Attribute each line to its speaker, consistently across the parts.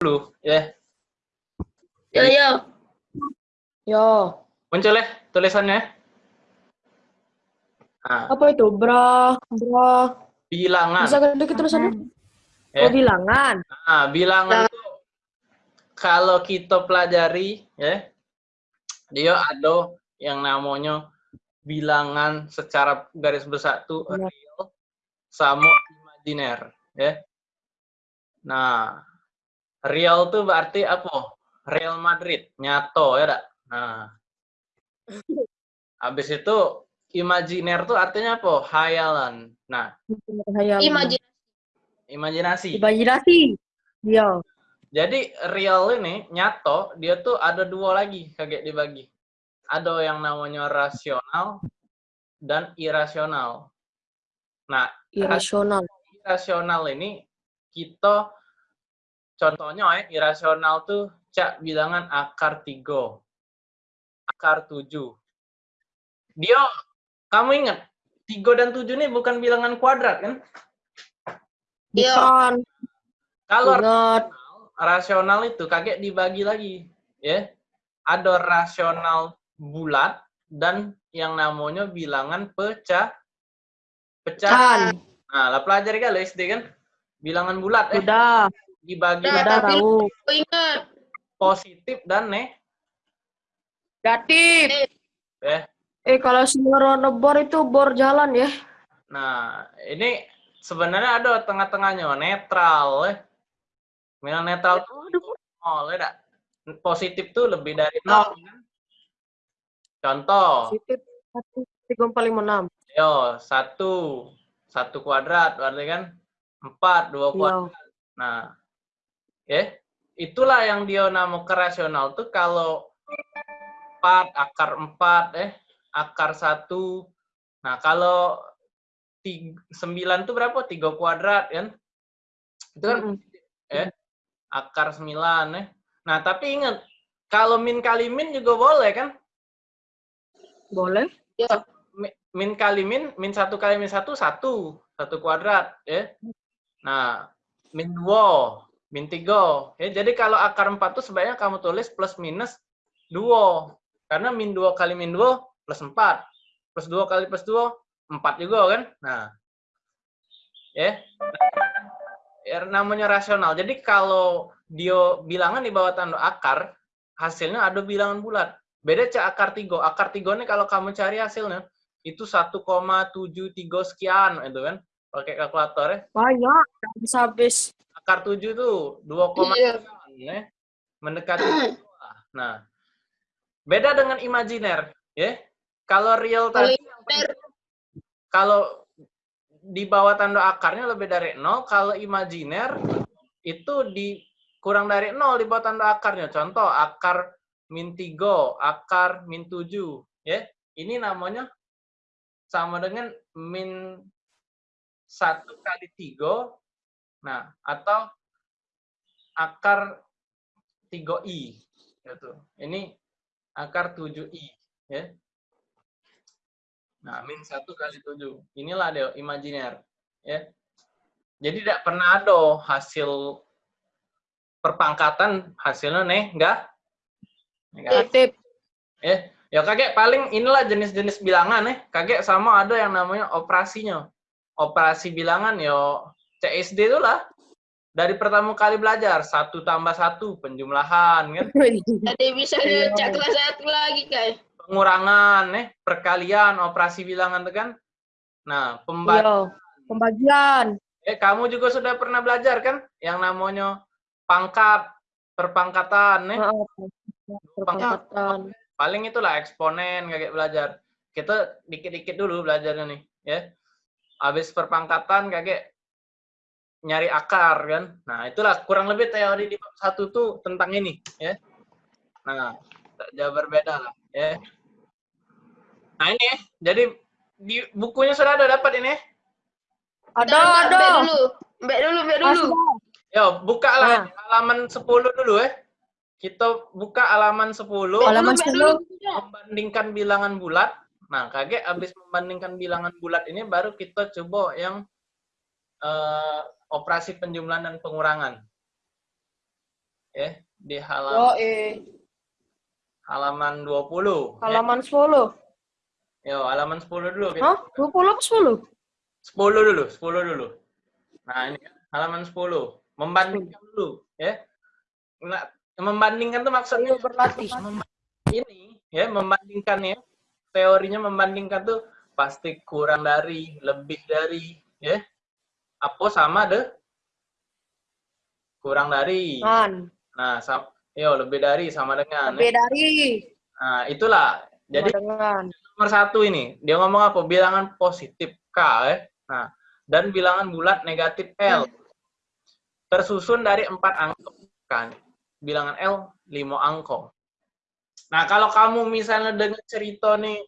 Speaker 1: dulu ya.
Speaker 2: Yo yo.
Speaker 3: Yo,
Speaker 1: Muncul ya tulisannya. Nah,
Speaker 3: apa itu? Bra, bra.
Speaker 1: bilangan.
Speaker 3: Bisa kan dikit tulisannya?
Speaker 1: Ya.
Speaker 3: Oh, bilangan.
Speaker 1: Nah, bilangan itu kalau kita pelajari ya, dia ada yang namanya bilangan secara garis besar tuh
Speaker 3: Iya.
Speaker 1: real sama imajiner ya. Nah, real tuh berarti apa? Real Madrid, nyato ya dak. Nah. Habis itu imajiner tuh artinya apa? Hayalan. Nah,
Speaker 3: Hayal.
Speaker 2: Imajin.
Speaker 1: imajinasi.
Speaker 3: Imajinasi. Iya.
Speaker 1: Jadi real ini nyato dia tuh ada dua lagi kaget dibagi. Ada yang namanya rasional dan irasional. Nah,
Speaker 3: Irasional.
Speaker 1: irasional ini kita contohnya ya, irasional tuh cak bilangan akar 3, akar 7. Dia kamu ingat 3 dan 7 ini bukan bilangan kuadrat kan?
Speaker 2: Iya.
Speaker 3: Bukan.
Speaker 1: Kalau
Speaker 3: Ingat.
Speaker 1: rasional itu kakek dibagi lagi ya ada rasional bulat dan yang namanya bilangan pecah pecah
Speaker 3: Kan.
Speaker 1: nah lah pelajari kali SD kan bilangan bulat eh
Speaker 3: Udah.
Speaker 1: Dibagi.
Speaker 2: Udah tapi-
Speaker 3: tahu.
Speaker 2: Ingat.
Speaker 1: positif dan ne
Speaker 3: Datif.
Speaker 1: eh
Speaker 3: Eh, kalau semua bor itu bor jalan ya.
Speaker 1: nah ini sebenarnya ada tengah-tengahnya netral eh bilang netral tuh nol ya dak? positif tuh lebih dari nol kan contoh
Speaker 3: Positif. Satu, tiga, empat, lima, enam.
Speaker 1: Yo, satu. Satu kuadrat, berarti kan? Empat, dua kuadrat. Nah, ya. Itulah yang dia nama rasional tuh kalau empat, akar empat, eh, akar satu. Nah, kalau tiga, sembilan tuh berapa? Tiga kuadrat, kan? Itu kan
Speaker 3: Mm-mm.
Speaker 1: eh, akar sembilan, eh. Nah, tapi ingat, kalau min kali min juga boleh, kan?
Speaker 3: Boleh.
Speaker 2: Ya.
Speaker 1: Mi- min kali min, min satu kali min satu, satu. Satu kuadrat. ya. Nah, min dua, min tiga. Ya, jadi kalau akar empat tuh sebaiknya kamu tulis plus minus dua. Karena min dua kali min dua, plus empat. Plus dua kali plus dua, empat juga kan. Nah, ya. Ya, namanya rasional. Jadi kalau dia bilangan di bawah tanda akar, hasilnya ada bilangan bulat. Beda cak akar tiga. Akar tiga ini kalau kamu cari hasilnya, itu 1,73 sekian itu kan. Pakai kalkulator ya.
Speaker 3: Banyak. Habis habis.
Speaker 1: Akar 7 tuh 2,
Speaker 2: Iya.
Speaker 1: ya. Mendekati. Nah, beda dengan imajiner, ya. Kalau real tadi kalau di bawah tanda akarnya lebih dari 0, kalau imajiner itu di kurang dari 0 di bawah tanda akarnya. Contoh akar min 3, akar min 7, ya. Ini namanya sama dengan min 1 kali 3. Nah, atau akar 3i gitu. Ini akar 7i, ya. Nah, min 1 kali 7. Inilah dia imajiner, ya. Jadi tidak pernah ada hasil perpangkatan hasilnya nih, enggak?
Speaker 3: Datif.
Speaker 1: Ya, ya kakek paling inilah jenis-jenis bilangan ya. Kakek sama ada yang namanya operasinya. Operasi bilangan yo CSD itu lah. Dari pertama kali belajar satu tambah satu penjumlahan kan,
Speaker 2: Jadi bisa
Speaker 3: Iya.
Speaker 2: cak kelas satu lagi guys.
Speaker 1: pengurangan eh perkalian operasi bilangan itu kan. Nah, pembagian.
Speaker 3: Iya. Pembagian.
Speaker 1: Eh kamu juga sudah pernah belajar kan yang namanya pangkat perpangkatan eh.
Speaker 3: Heeh. Perpangkatan.
Speaker 1: paling itulah eksponen kayak belajar kita dikit-dikit dulu belajarnya nih ya habis perpangkatan kakek nyari akar kan nah itulah kurang lebih teori di bab satu tuh tentang ini ya nah tak jauh berbeda lah ya nah ini jadi di bukunya sudah ada dapat ini?
Speaker 3: Ada, ada.
Speaker 2: Mbak dulu. Mbak dulu, Mbak dulu.
Speaker 1: Yo buka lah
Speaker 3: Nah.
Speaker 1: halaman 10 dulu ya kita buka halaman 10
Speaker 2: Mbak
Speaker 3: Halaman
Speaker 2: dulu, Mbak
Speaker 3: 10.
Speaker 2: dulu.
Speaker 1: membandingkan bilangan bulat. Nah, kakek habis membandingkan bilangan bulat ini baru kita coba yang eh, operasi penjumlahan dan pengurangan. ya di halaman
Speaker 3: Yo, eh.
Speaker 1: halaman 20. ya.
Speaker 3: Halaman 10.
Speaker 1: Yo, halaman 10 dulu. kita.
Speaker 3: Hah? 20 apa 10?
Speaker 1: 10 dulu, 10 dulu. Nah, ini halaman 10. Membandingkan dulu, ya. Nah, membandingkan tuh maksudnya
Speaker 3: Ayo berlatih.
Speaker 1: ini ya membandingkan ya. Teorinya membandingkan tuh pasti kurang dari, lebih dari, ya. Apa sama deh? Kurang dari.
Speaker 3: Man.
Speaker 1: Nah, sam yo lebih dari sama dengan.
Speaker 3: Lebih
Speaker 1: ya.
Speaker 3: dari.
Speaker 1: Nah, itulah. Jadi
Speaker 3: Sama dengan.
Speaker 1: nomor satu ini dia ngomong apa bilangan positif k ya nah dan bilangan bulat negatif l tersusun dari empat angka kan bilangan l lima angka nah kalau kamu misalnya dengan cerita nih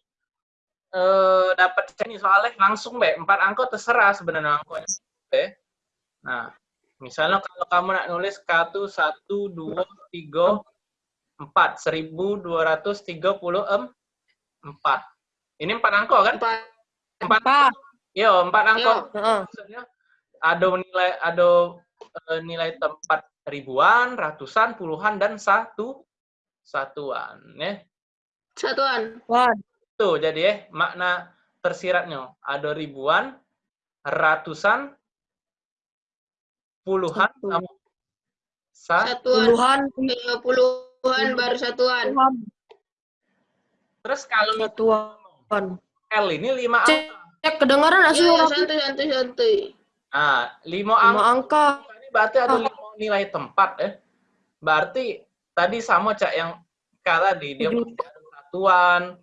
Speaker 1: eh, dapat ini soalnya langsung be empat angka terserah sebenarnya angkanya Oke. Nah misalnya kalau kamu nak nulis k itu satu dua tiga empat seribu dua ratus tiga puluh empat ini empat angka kan?
Speaker 2: Empat.
Speaker 1: Empat.
Speaker 3: Empat.
Speaker 1: Yo, empat angka.
Speaker 3: Heeh.
Speaker 1: Maksudnya ada nilai ada eh, nilai tempat ribuan, ratusan, puluhan dan satu satuan ya.
Speaker 2: Satuan.
Speaker 3: Wan.
Speaker 1: Tuh jadi ya makna tersiratnya ada ribuan, ratusan, puluhan
Speaker 3: Satu.
Speaker 1: sama sa-
Speaker 2: Satuan.
Speaker 3: Puluhan.
Speaker 2: Eh, Puluhan baru satuan.
Speaker 3: Puluhan.
Speaker 1: Terus kalau
Speaker 3: Satuan.
Speaker 1: L ini lima
Speaker 3: Cek.
Speaker 1: angka.
Speaker 3: Cek kedengaran sih
Speaker 2: Ya, santuy, santuy, santuy.
Speaker 1: Nah, lima
Speaker 3: Lima
Speaker 1: angka
Speaker 3: angka.
Speaker 1: ini berarti ada lima nilai tempat ya. Berarti tadi sama cak yang K tadi dia satuan,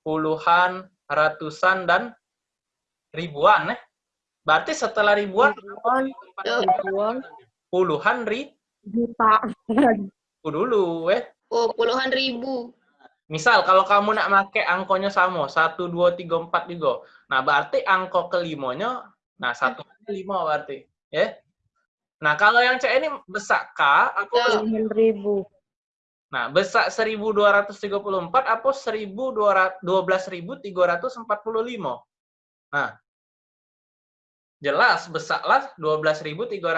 Speaker 1: puluhan, ratusan dan ribuan ya. Berarti setelah ribuan
Speaker 3: Ribuan. Ribuan.
Speaker 1: puluhan ribu
Speaker 3: Jutaan.
Speaker 1: dulu ya.
Speaker 2: Oh, puluhan ribu.
Speaker 1: Misal kalau kamu nak make angkonya sama, 1, 2, 3, 4 juga. Nah, berarti angko kelimanya, nah satu lima berarti. ya. Nah, kalau yang C ini besak K, besak?
Speaker 3: Puluhan ribu.
Speaker 1: Nah, besak 1234 apa 12345. Nah,
Speaker 3: tiga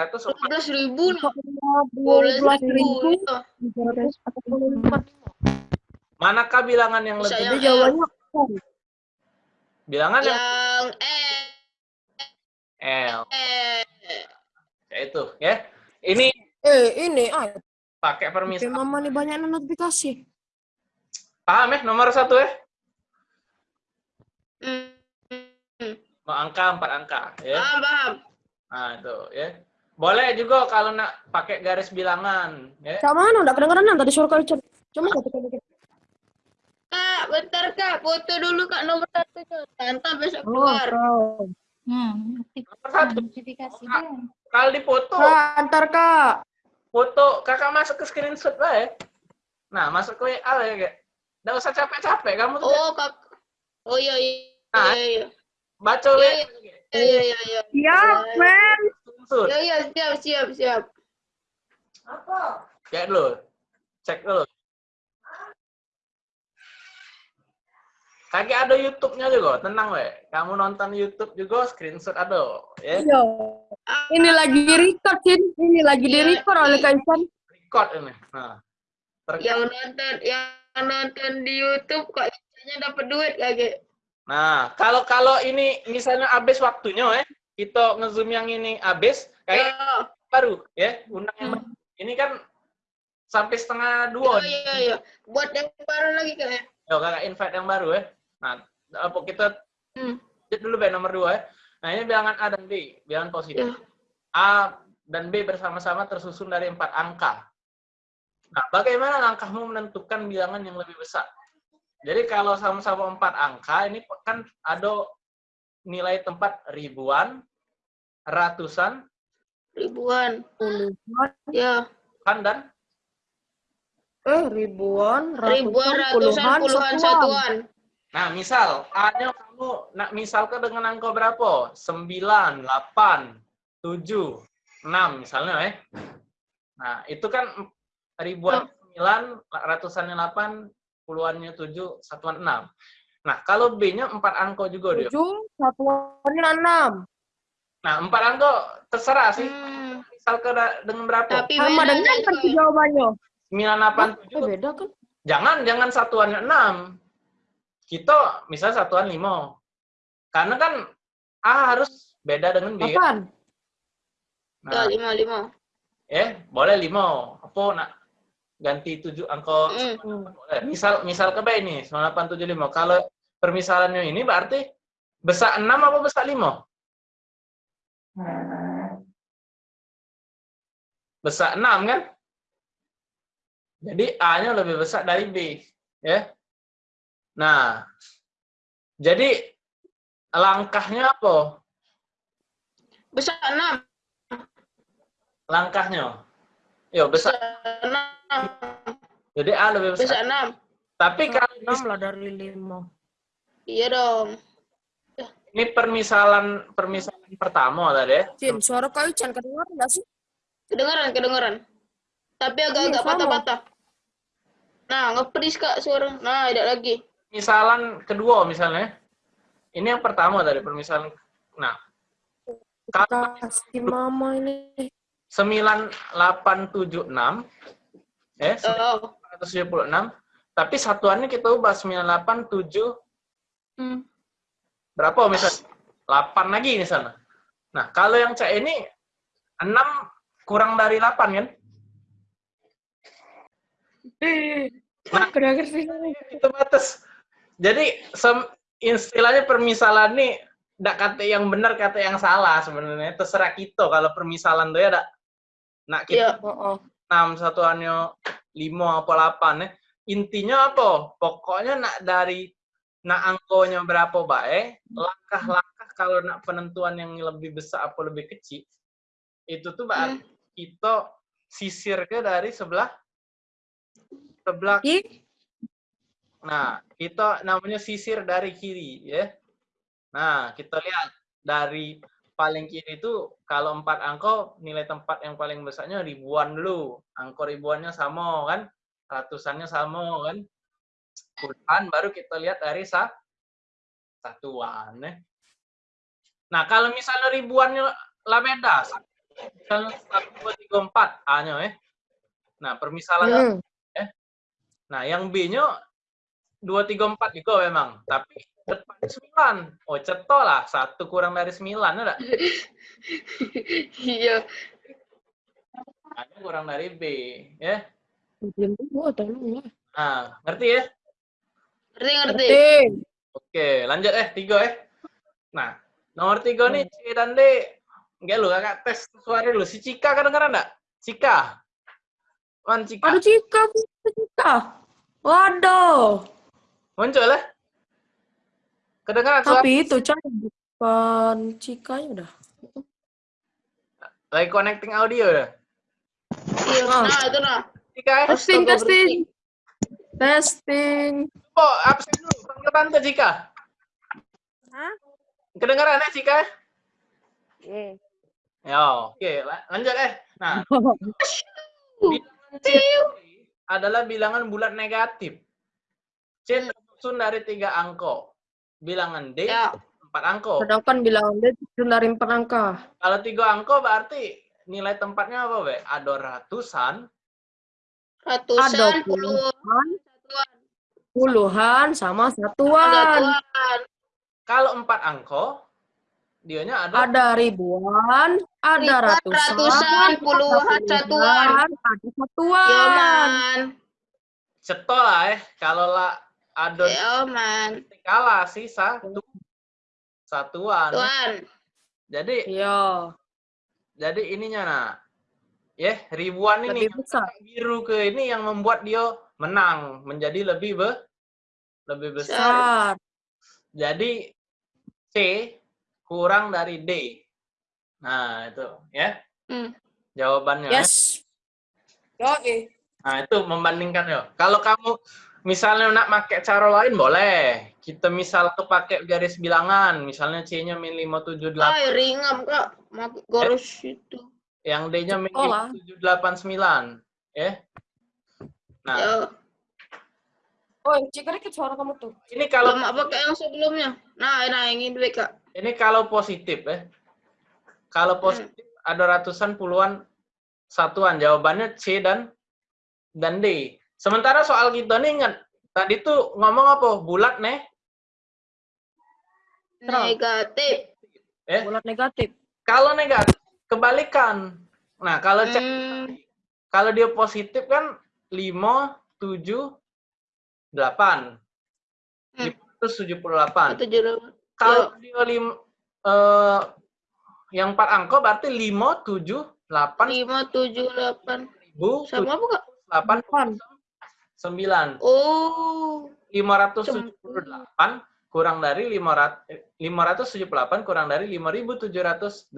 Speaker 3: ratus empat puluh empat.
Speaker 1: Manakah bilangan yang
Speaker 2: Bisa
Speaker 1: lebih?
Speaker 2: yang
Speaker 3: jawabannya.
Speaker 1: Bilangan yang
Speaker 2: Yang
Speaker 1: L.
Speaker 2: eh.
Speaker 1: Ya itu, ya. Ini
Speaker 3: Eh, ini ah,
Speaker 1: pakai
Speaker 3: HP
Speaker 1: permisalan.
Speaker 3: mama nih banyak notifikasi.
Speaker 1: Paham ya nomor satu ya? Mau angka empat angka, ya.
Speaker 2: Paham, paham.
Speaker 1: Nah, itu, ya. Boleh juga kalau nak pakai garis bilangan, ya.
Speaker 3: Kak mana? Udah kedengeran nang tadi suara kalian. Cuma kata kata.
Speaker 2: Kak, bentar kak, foto dulu kak nomor satu kak. Tante besok
Speaker 3: Oh,
Speaker 2: keluar.
Speaker 3: kau.
Speaker 4: Hmm,
Speaker 1: Nomor satu.
Speaker 4: notifikasi
Speaker 1: Kak. Kalau di foto,
Speaker 3: Kak, antar kak.
Speaker 1: foto kakak masuk ke screenshot lah ya. Nah, masuk ke WA lah ya, kayak. Nggak usah capek-capek, kamu tuh
Speaker 2: Oh kak. Oh iya iya.
Speaker 1: Ah.
Speaker 2: Iya iya.
Speaker 1: Baca
Speaker 2: Iya,
Speaker 1: WA.
Speaker 2: iya. Iya iya iya.
Speaker 3: Siap, men.
Speaker 1: Screenshot.
Speaker 2: Iya iya siap siap siap.
Speaker 1: Kayak dulu. Cek dulu. Kagak ada YouTube-nya juga, tenang we. Kamu nonton YouTube juga, screenshot ada, ya.
Speaker 3: Iya. Ini lagi record, Cin. Ini lagi di
Speaker 2: Iya.
Speaker 3: record oleh Kaisan.
Speaker 1: Record ini. Nah, terkait
Speaker 2: Yang nonton yang nonton di YouTube kok biasanya dapat duit kagak?
Speaker 1: Nah, kalau kalau ini misalnya habis waktunya ya, kita ngezoom yang ini habis, kayak
Speaker 2: Ya.
Speaker 1: baru ya, undang yang baru. Ini kan sampai setengah dua.
Speaker 2: Oh iya iya. Buat yang baru lagi kak. ya?
Speaker 1: Yo, kakak invite yang baru ya. Nah, apa kita
Speaker 2: Hmm.
Speaker 1: dulu be nomor dua ya. Nah, ini bilangan A dan B, bilangan positif.
Speaker 2: Ya.
Speaker 1: A dan B bersama-sama tersusun dari empat angka. Nah, bagaimana langkahmu menentukan bilangan yang lebih besar? Jadi kalau sama-sama empat angka, ini kan ada nilai tempat ribuan, ratusan,
Speaker 2: Ribuan.
Speaker 3: Puluhan.
Speaker 2: Ya.
Speaker 1: kan dan
Speaker 3: Eh, ribuan, ratusan,
Speaker 2: Ribuan, ratusan, puluhan, satuan.
Speaker 1: Nah, misal A-nya kamu nak misalkan dengan angka berapa? 9, 8, 7, 6 misalnya ya. Nah, itu kan ribuan 9, ratusannya 8, puluhannya 7, satuan 6. Nah, kalau B-nya 4 angka juga dia.
Speaker 3: tujuh, satuannya enam.
Speaker 1: Nah, 4 angka terserah sih.
Speaker 2: Hmm.
Speaker 1: misal ke dengan berapa?
Speaker 2: Tapi
Speaker 3: Sama dengan kan jawabannya.
Speaker 1: 987.
Speaker 3: Oh, beda kan?
Speaker 1: Jangan, jangan satuannya 6. Kita misal satuan 5. Karena kan A harus beda dengan B. kan?
Speaker 3: Apaan?
Speaker 2: Ya,
Speaker 1: Nah,
Speaker 2: lima, lima.
Speaker 1: eh, boleh 5. Apa nak ganti 7 angka boleh. Misal misal ke B ini 9875. Kalau permisalannya ini berarti besar 6 apa besar 5? Besar 6 kan? Jadi A-nya lebih besar dari B, ya. Nah, jadi langkahnya apa?
Speaker 2: Besar enam.
Speaker 1: Langkahnya. Yo, besar. Jadi A lebih
Speaker 2: Besar
Speaker 1: besar.
Speaker 2: enam.
Speaker 1: Tapi kalau
Speaker 3: Enam lah dari lima.
Speaker 2: Iya dong.
Speaker 1: ini permisalan permisalan pertama tadi ya.
Speaker 3: Cin, suara kau Chan kedengaran nggak sih?
Speaker 2: Kedengeran, kedengeran. Tapi agak-agak
Speaker 3: Iya,
Speaker 2: patah-patah. Nah, ngepris kak suara. Nah, ada lagi.
Speaker 1: Permisalan kedua misalnya. Ini yang pertama tadi permisalan. Nah, kalau
Speaker 3: Kasih mama ini.
Speaker 1: 9876 eh
Speaker 2: Oh,
Speaker 1: 976 tapi satuannya kita ubah 987
Speaker 3: Hmm.
Speaker 1: berapa misalnya 8 lagi di sana. Nah, kalau yang C ini 6 kurang dari 8 kan?
Speaker 3: Nah.
Speaker 1: Itu batas. Jadi sem- istilahnya permisalan nih ndak kata yang benar kata yang salah sebenarnya terserah kita kalau permisalan tuh ya dak nak kita
Speaker 2: iya.
Speaker 3: Oh, oh.
Speaker 1: 6 satuannya 5 apa 8 ya. Intinya apa? Pokoknya nak dari nak angkonya berapa baik, langkah-langkah kalau nak penentuan yang lebih besar apa lebih kecil, itu tuh berarti kita sisir ke dari sebelah sebelah
Speaker 3: Ih,
Speaker 1: Nah, kita namanya sisir dari kiri, ya. Nah, kita lihat dari paling kiri itu kalau empat angka nilai tempat yang paling besarnya ribuan dulu. Angka ribuannya sama kan, ratusannya sama kan. Puluhan baru kita lihat dari sa satuan. Ya. Nah, kalau misalnya ribuannya lah beda, misalnya satu dua tiga empat A-nya ya. Nah, permisalan
Speaker 3: hmm.
Speaker 1: Nah, yang B-nya 2, 3, 4 juga memang. Tapi depan 9. Oh, ceto lah. Satu kurang dari 9. Ada?
Speaker 2: Iya.
Speaker 1: Hanya kurang dari B. Ya.
Speaker 3: Belum tahu, tolong lah.
Speaker 1: Nah, ngerti ya?
Speaker 2: Ngerti, ngerti.
Speaker 3: Ngerti.
Speaker 1: Oke, lanjut eh. Tiga eh. Nah, nomor tiga nih C dan D. Enggak lu, kakak tes suara dulu. Si Cika kedengeran enggak? Cika. Man, Cika.
Speaker 3: Aduh, Cika, Cika. Waduh.
Speaker 1: Muncul ya? Kedengeran suara?
Speaker 3: Tapi itu, Chan, bukan Cikanya udah.
Speaker 1: Lagi connecting audio udah.
Speaker 2: Iya,
Speaker 3: Ah.
Speaker 2: nah itu nah.
Speaker 1: Cika eh.
Speaker 3: Testing, testing. Testing.
Speaker 1: Oh, absen dulu. Panggil tante Cika.
Speaker 3: Hah?
Speaker 1: Kedengeran ya Cika?
Speaker 3: Iya.
Speaker 1: Ya, oke. la- Lanjut eh. Nah, bilangan C adalah bilangan bulat negatif. C tersusun dari tiga angka. Bilangan D
Speaker 2: Ya.
Speaker 1: empat angka.
Speaker 3: Sedangkan bilang dia itu dari empat angka.
Speaker 1: Kalau tiga angka berarti nilai tempatnya apa, Be? Ada ratusan,
Speaker 2: Ratusan,
Speaker 3: Ada
Speaker 2: puluhan,
Speaker 3: puluhan,
Speaker 2: satuan.
Speaker 3: puluhan sama satuan.
Speaker 2: Satuan.
Speaker 1: kalau empat angka, dianya ada
Speaker 3: Ada ribuan, ada
Speaker 2: Ribuan,
Speaker 3: ratusan,
Speaker 2: ratusan, puluhan, satuan.
Speaker 3: ada satuan.
Speaker 2: Yo, man.
Speaker 1: ceto lah eh. Kalau lah ada
Speaker 2: Yo, man.
Speaker 1: kalah sih satu satuan.
Speaker 2: Tuan.
Speaker 1: Jadi
Speaker 3: Iya,
Speaker 1: jadi ininya nah. Ya, ribuan ini
Speaker 3: lebih besar.
Speaker 1: biru ke ini yang membuat dia menang menjadi lebih be, lebih besar.
Speaker 3: Besar.
Speaker 1: Jadi C kurang dari D. Nah, itu ya
Speaker 2: Hmm.
Speaker 1: jawabannya. ya.
Speaker 3: Yes. Oke.
Speaker 1: Nah, itu membandingkan ya. Kalau kamu misalnya nak pakai cara lain boleh. Kita misal tuh pakai garis bilangan, misalnya C-nya min 578,
Speaker 2: Ay, ringam, Kak. Mak- Garis itu.
Speaker 1: yang D-nya min
Speaker 3: Oh lah.
Speaker 1: 789, ya. Nah,
Speaker 2: Ya.
Speaker 3: Oh, Cika dikit suara kamu tuh.
Speaker 1: ini kalau
Speaker 2: mak pakai yang sebelumnya. Nah, nah yang ini dulu, Kak.
Speaker 1: ini kalau positif ya. Kalau positif ada ratusan puluhan satuan. Jawabannya C dan dan D. Sementara soal kita nih ingat tadi tuh ngomong apa? Bulat nih.
Speaker 2: Negatif.
Speaker 1: Eh,
Speaker 3: Bulat negatif.
Speaker 1: kalau negatif kebalikan. Nah, kalau cek
Speaker 2: Hmm,
Speaker 1: kalau dia positif kan 5 7 8.
Speaker 2: Hmm.
Speaker 1: 578.
Speaker 2: tujuh delapan.
Speaker 1: Kalau dia lim, eh, yang empat angka berarti 5 7 8
Speaker 2: Lima tujuh delapan.
Speaker 1: ribu
Speaker 2: Sama apa kak?
Speaker 1: 8 9
Speaker 2: Oh.
Speaker 1: 578 kurang dari 500 578 kurang dari 5789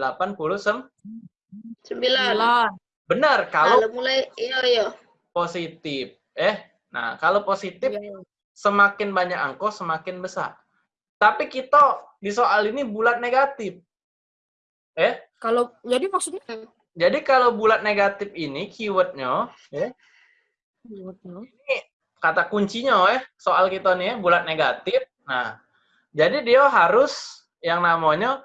Speaker 2: Sembilan.
Speaker 3: Bulan.
Speaker 1: benar kalau
Speaker 2: Kalau mulai, iya iya.
Speaker 1: positif eh nah kalau positif
Speaker 3: Iya.
Speaker 1: semakin banyak angka semakin besar tapi kita di soal ini bulat negatif eh
Speaker 3: Kalau jadi maksudnya
Speaker 1: jadi kalau bulat negatif ini keywordnya eh kata kuncinya eh soal kita nih bulat negatif. Nah, jadi dia harus yang namanya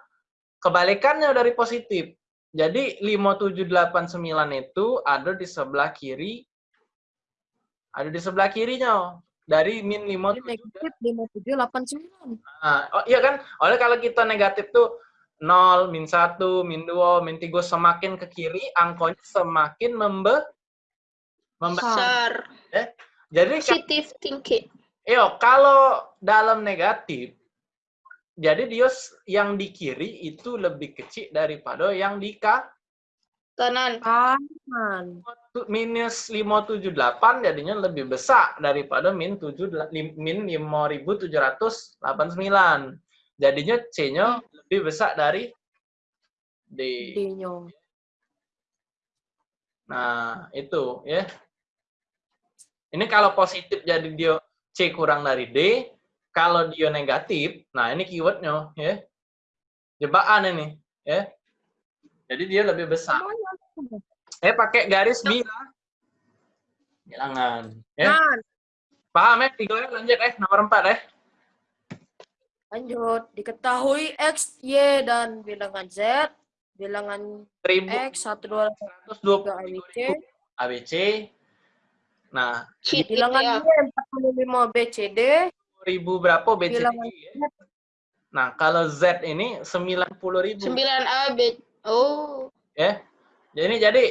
Speaker 1: kebalikannya dari positif. Jadi 5789 itu ada di sebelah kiri ada di sebelah kirinya dari min
Speaker 3: Jadi
Speaker 1: 57
Speaker 3: negatif lima tujuh delapan sembilan.
Speaker 1: Nah, oh iya kan? Oleh kalau kita negatif tuh 0, min 1, min 2, min 3 semakin ke kiri angkanya semakin membe membesar.
Speaker 2: Besar.
Speaker 1: Jadi kan
Speaker 2: Positive thinking.
Speaker 1: Yo, kalau dalam negatif, jadi dia s- yang di kiri itu lebih kecil daripada yang di ka,
Speaker 2: Kanan.
Speaker 3: Kanan.
Speaker 1: minus 578 jadinya lebih besar daripada min 7 lim- min 5789. Jadinya C-nya lebih besar dari D.
Speaker 3: D-nya.
Speaker 1: Nah, itu ya. Ini kalau positif jadi dia C kurang dari D, kalau dia negatif, nah ini keywordnya ya. Jebakan ini ya. Jadi dia lebih besar. Eh pakai garis bilang. Bilangan. Ya. Paham ya? Tiga ya lanjut eh nomor empat eh.
Speaker 3: lanjut. Diketahui X, Y, dan bilangan Z. Bilangan X, 1, 2,
Speaker 1: seratus dua
Speaker 3: 3,
Speaker 1: puluh
Speaker 3: ABC.
Speaker 1: ABC. Nah,
Speaker 2: Cheat
Speaker 3: Bilangan
Speaker 2: ya.
Speaker 3: Y, 45, B, C, D.
Speaker 1: ribu berapa BCD? Ya? Nah, kalau Z ini sembilan puluh ribu.
Speaker 2: Sembilan A B. Oh.
Speaker 1: ya. Jadi jadi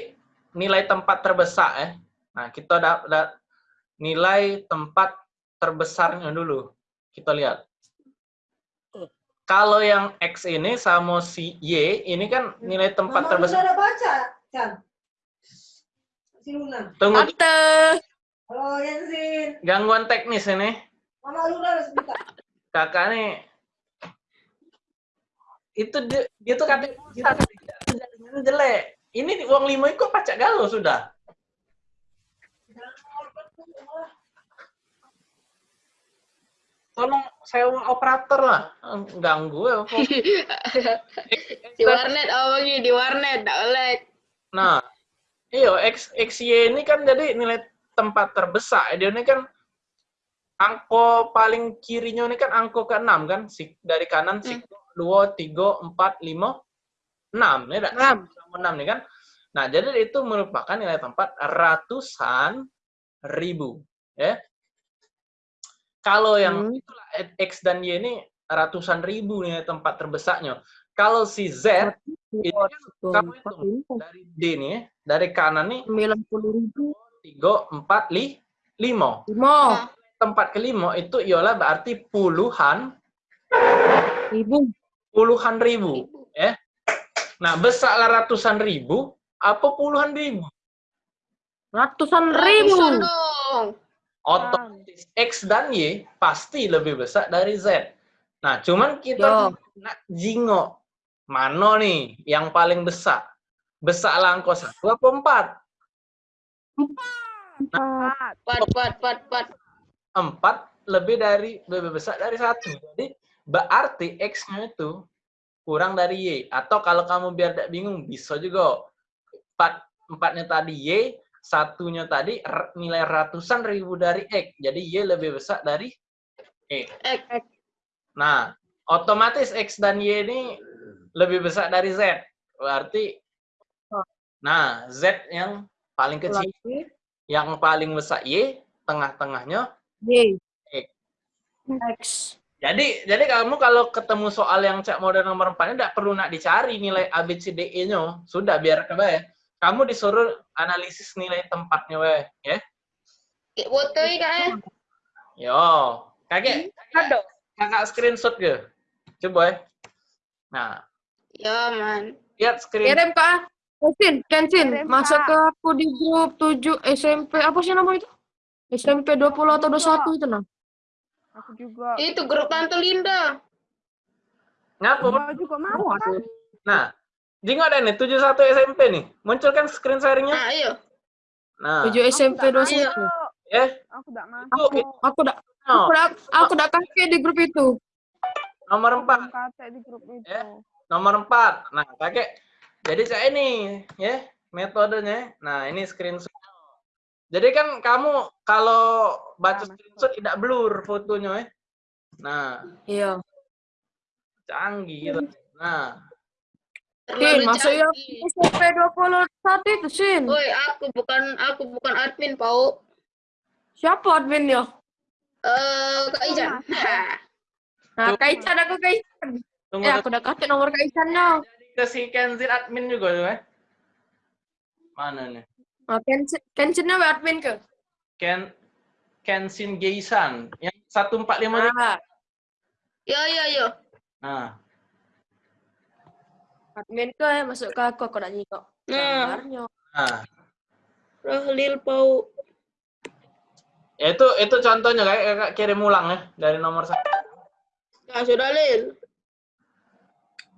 Speaker 1: nilai tempat terbesar ya. Nah, kita dapat nilai tempat terbesarnya dulu. Kita lihat. Kalau yang X ini sama si Y, ini kan nilai tempat
Speaker 4: Mama
Speaker 1: terbesar.
Speaker 4: Udah baca, Chan. Si Luna.
Speaker 1: Tunggu
Speaker 3: Tante.
Speaker 4: Halo, Yensin.
Speaker 1: gangguan teknis ini.
Speaker 4: Mama Luna udah sebentar.
Speaker 1: Kakak nih itu dia, dia tuh katanya jaringannya jelek. Ini uang lima itu pacak galau sudah. Tolong sewa operator lah. Ganggu ya.
Speaker 2: Di warnet oh bagi di warnet tak oleh.
Speaker 1: Nah, iyo X, XY ini kan jadi nilai tempat terbesar. Dia ini kan angko paling kirinya ini kan angko ke-6 kan. Dari kanan si 2, 3, 4, 5, 6. Ya, tak?
Speaker 3: Enam.
Speaker 1: Sama 6 nih kan. Nah, jadi itu merupakan nilai tempat ratusan ribu. Ya. Kalau yang
Speaker 3: Hmm.
Speaker 1: itulah X dan Y ini ratusan ribu nilai tempat terbesarnya. Kalau si Z ini kan kamu hitung dari D nih, ya, dari kanan nih
Speaker 3: Sembilan puluh ribu.
Speaker 1: 3, 4, 5.
Speaker 3: Lima
Speaker 1: Tempat kelima itu ialah berarti puluhan
Speaker 3: ribu.
Speaker 1: puluhan ribu. Ya. Nah, besarlah ratusan ribu, apa puluhan ribu?
Speaker 3: Ratusan
Speaker 2: Ratusan
Speaker 3: ribu.
Speaker 2: dong.
Speaker 1: Otomatis X dan Y pasti lebih besar dari Z. Nah, cuman kita
Speaker 3: Yo.
Speaker 1: nak jingo mana nih yang paling besar? Besar angka satu apa empat?
Speaker 3: Empat.
Speaker 2: Pat pat pat pat.
Speaker 1: Empat lebih dari lebih besar dari satu. Jadi berarti X-nya itu kurang dari Y. Atau kalau kamu biar tidak bingung, bisa juga empat empatnya tadi Y, satunya tadi nilai ratusan ribu dari X. Jadi Y lebih besar dari E.
Speaker 2: X.
Speaker 1: Nah, otomatis X dan Y ini lebih besar dari Z. Berarti Nah, Z yang paling kecil,
Speaker 3: Lagi.
Speaker 1: yang paling besar Y, tengah-tengahnya.
Speaker 3: Y.
Speaker 1: X.
Speaker 3: X.
Speaker 1: Jadi, jadi kamu kalau ketemu soal yang cek mode nomor 4 tidak perlu nak dicari nilai A, B, C, D, E-nya. Sudah, biar coba ya. Kamu disuruh analisis nilai tempatnya, weh. Ya.
Speaker 2: Kayak foto ini kak eh.
Speaker 1: Yo, kakek, kakak screenshot ke? Coba ya. Nah,
Speaker 2: Ya man.
Speaker 1: lihat screen.
Speaker 3: Kirim kak. Kensin, Kensin,
Speaker 5: Kirim,
Speaker 3: masuk ke aku di grup 7 SMP, apa sih nama itu? SMP 20 atau 21 itu nah.
Speaker 5: Aku juga.
Speaker 2: Itu grup Tante Linda.
Speaker 1: Ngapa?
Speaker 5: Aku juga mau.
Speaker 1: Nah, jingok ada nih 71 SMP nih. Muncul kan screen sharingnya?
Speaker 2: Nah, iya.
Speaker 1: Nah,
Speaker 3: 7 SMP
Speaker 5: Aku
Speaker 3: 21.
Speaker 5: tak masuk.
Speaker 1: ya.
Speaker 5: Aku
Speaker 1: Itu,
Speaker 5: masuk.
Speaker 1: itu
Speaker 3: Aku aku udah aku udah kakek di grup itu.
Speaker 1: nomor 4.
Speaker 5: Kata di grup itu.
Speaker 1: Ya. Nomor 4. Nah, kakek. Jadi saya ini, ya, metodenya. Nah, ini screenshot. Jadi kan kamu kalau baca
Speaker 5: Nah,
Speaker 1: screenshot tidak blur fotonya, ya. Nah,
Speaker 3: Iya.
Speaker 1: canggih gitu. Nah,
Speaker 3: Sin,
Speaker 2: Terlalu
Speaker 3: masuk ya
Speaker 2: canggih.
Speaker 3: SMP 21 itu, Sin.
Speaker 2: Woi, aku bukan aku bukan admin, Pau.
Speaker 3: Siapa adminnya?
Speaker 2: Eh, Kak Ijan.
Speaker 3: Nah, Kaisan aku Kaisan.
Speaker 1: Tunggu
Speaker 3: Eh, aku udah kasih nomor
Speaker 1: ke si Kenzin admin juga tuh, ya. Mana nih?
Speaker 3: Nah, Kensin, Kensinnya wa admin ke?
Speaker 1: Ken Kensin Geisan yang 145
Speaker 3: Nah,
Speaker 2: Ya, ya, ya.
Speaker 1: Nah,
Speaker 3: admin ke ya, masuk ke aku, aku udah nyikok.
Speaker 2: Nah,
Speaker 1: nah.
Speaker 2: Rahlil Pau.
Speaker 1: Ya, itu itu contohnya kayak kirim ulang ya dari nomor satu.
Speaker 2: Ya, sudah, Lil.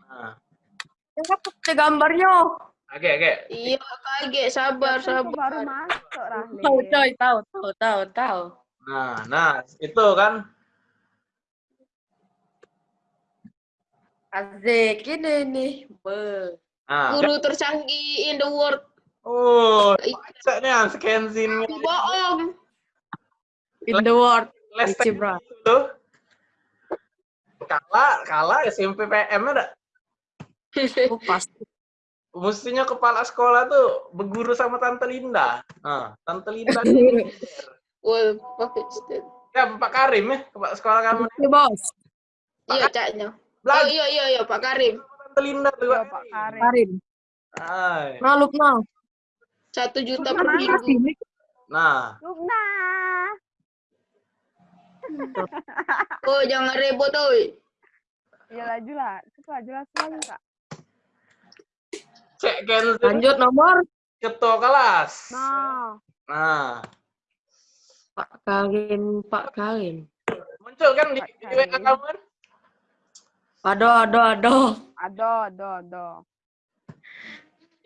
Speaker 1: Nah,
Speaker 3: Ya, aku ada gambarnya.
Speaker 1: oke oke.
Speaker 2: Iya, kaget. Sabar,
Speaker 5: Aku baru
Speaker 2: sabar.
Speaker 5: masuk, Rahli.
Speaker 3: Tahu, coy, tahu, tahu, tahu, tahu.
Speaker 1: Nah, nah itu kan.
Speaker 3: Asik, ini nih. Be.
Speaker 1: Nah,
Speaker 2: Guru tercanggih in the world.
Speaker 1: oh, baca nih Kenzin
Speaker 2: Bohong.
Speaker 3: In the world.
Speaker 1: les itu. Kalah, kalah SMP PM ada.
Speaker 3: Oh, pasti.
Speaker 1: Mestinya kepala sekolah tuh berguru sama Tante Linda. Nah, Tante Linda.
Speaker 2: Stand.
Speaker 1: ya, Pak Karim ya, kepala sekolah kamu.
Speaker 3: Oke, bos.
Speaker 2: Iya, caknya. Oh, iya, iya, iya, Pak Karim.
Speaker 1: Tante Linda tuh.
Speaker 5: Iya,
Speaker 1: Pak.
Speaker 5: Karim.
Speaker 3: Karin.
Speaker 1: Ay.
Speaker 3: Naluk, nal.
Speaker 2: Satu juta per minggu.
Speaker 1: Nah,
Speaker 5: Lubna.
Speaker 2: Oh, jangan ribut, oi.
Speaker 5: Ya laju lah. Coba jelas lagi, Kak.
Speaker 1: Cek Kenzin
Speaker 3: Lanjut nomor.
Speaker 1: ketua kelas.
Speaker 5: Nah.
Speaker 1: Nah,
Speaker 3: Pak Karin, Pak Karin.
Speaker 1: muncul kan di, di WA kamu kan?
Speaker 3: Aduh, aduh, aduh.
Speaker 5: Ado, ado, ado.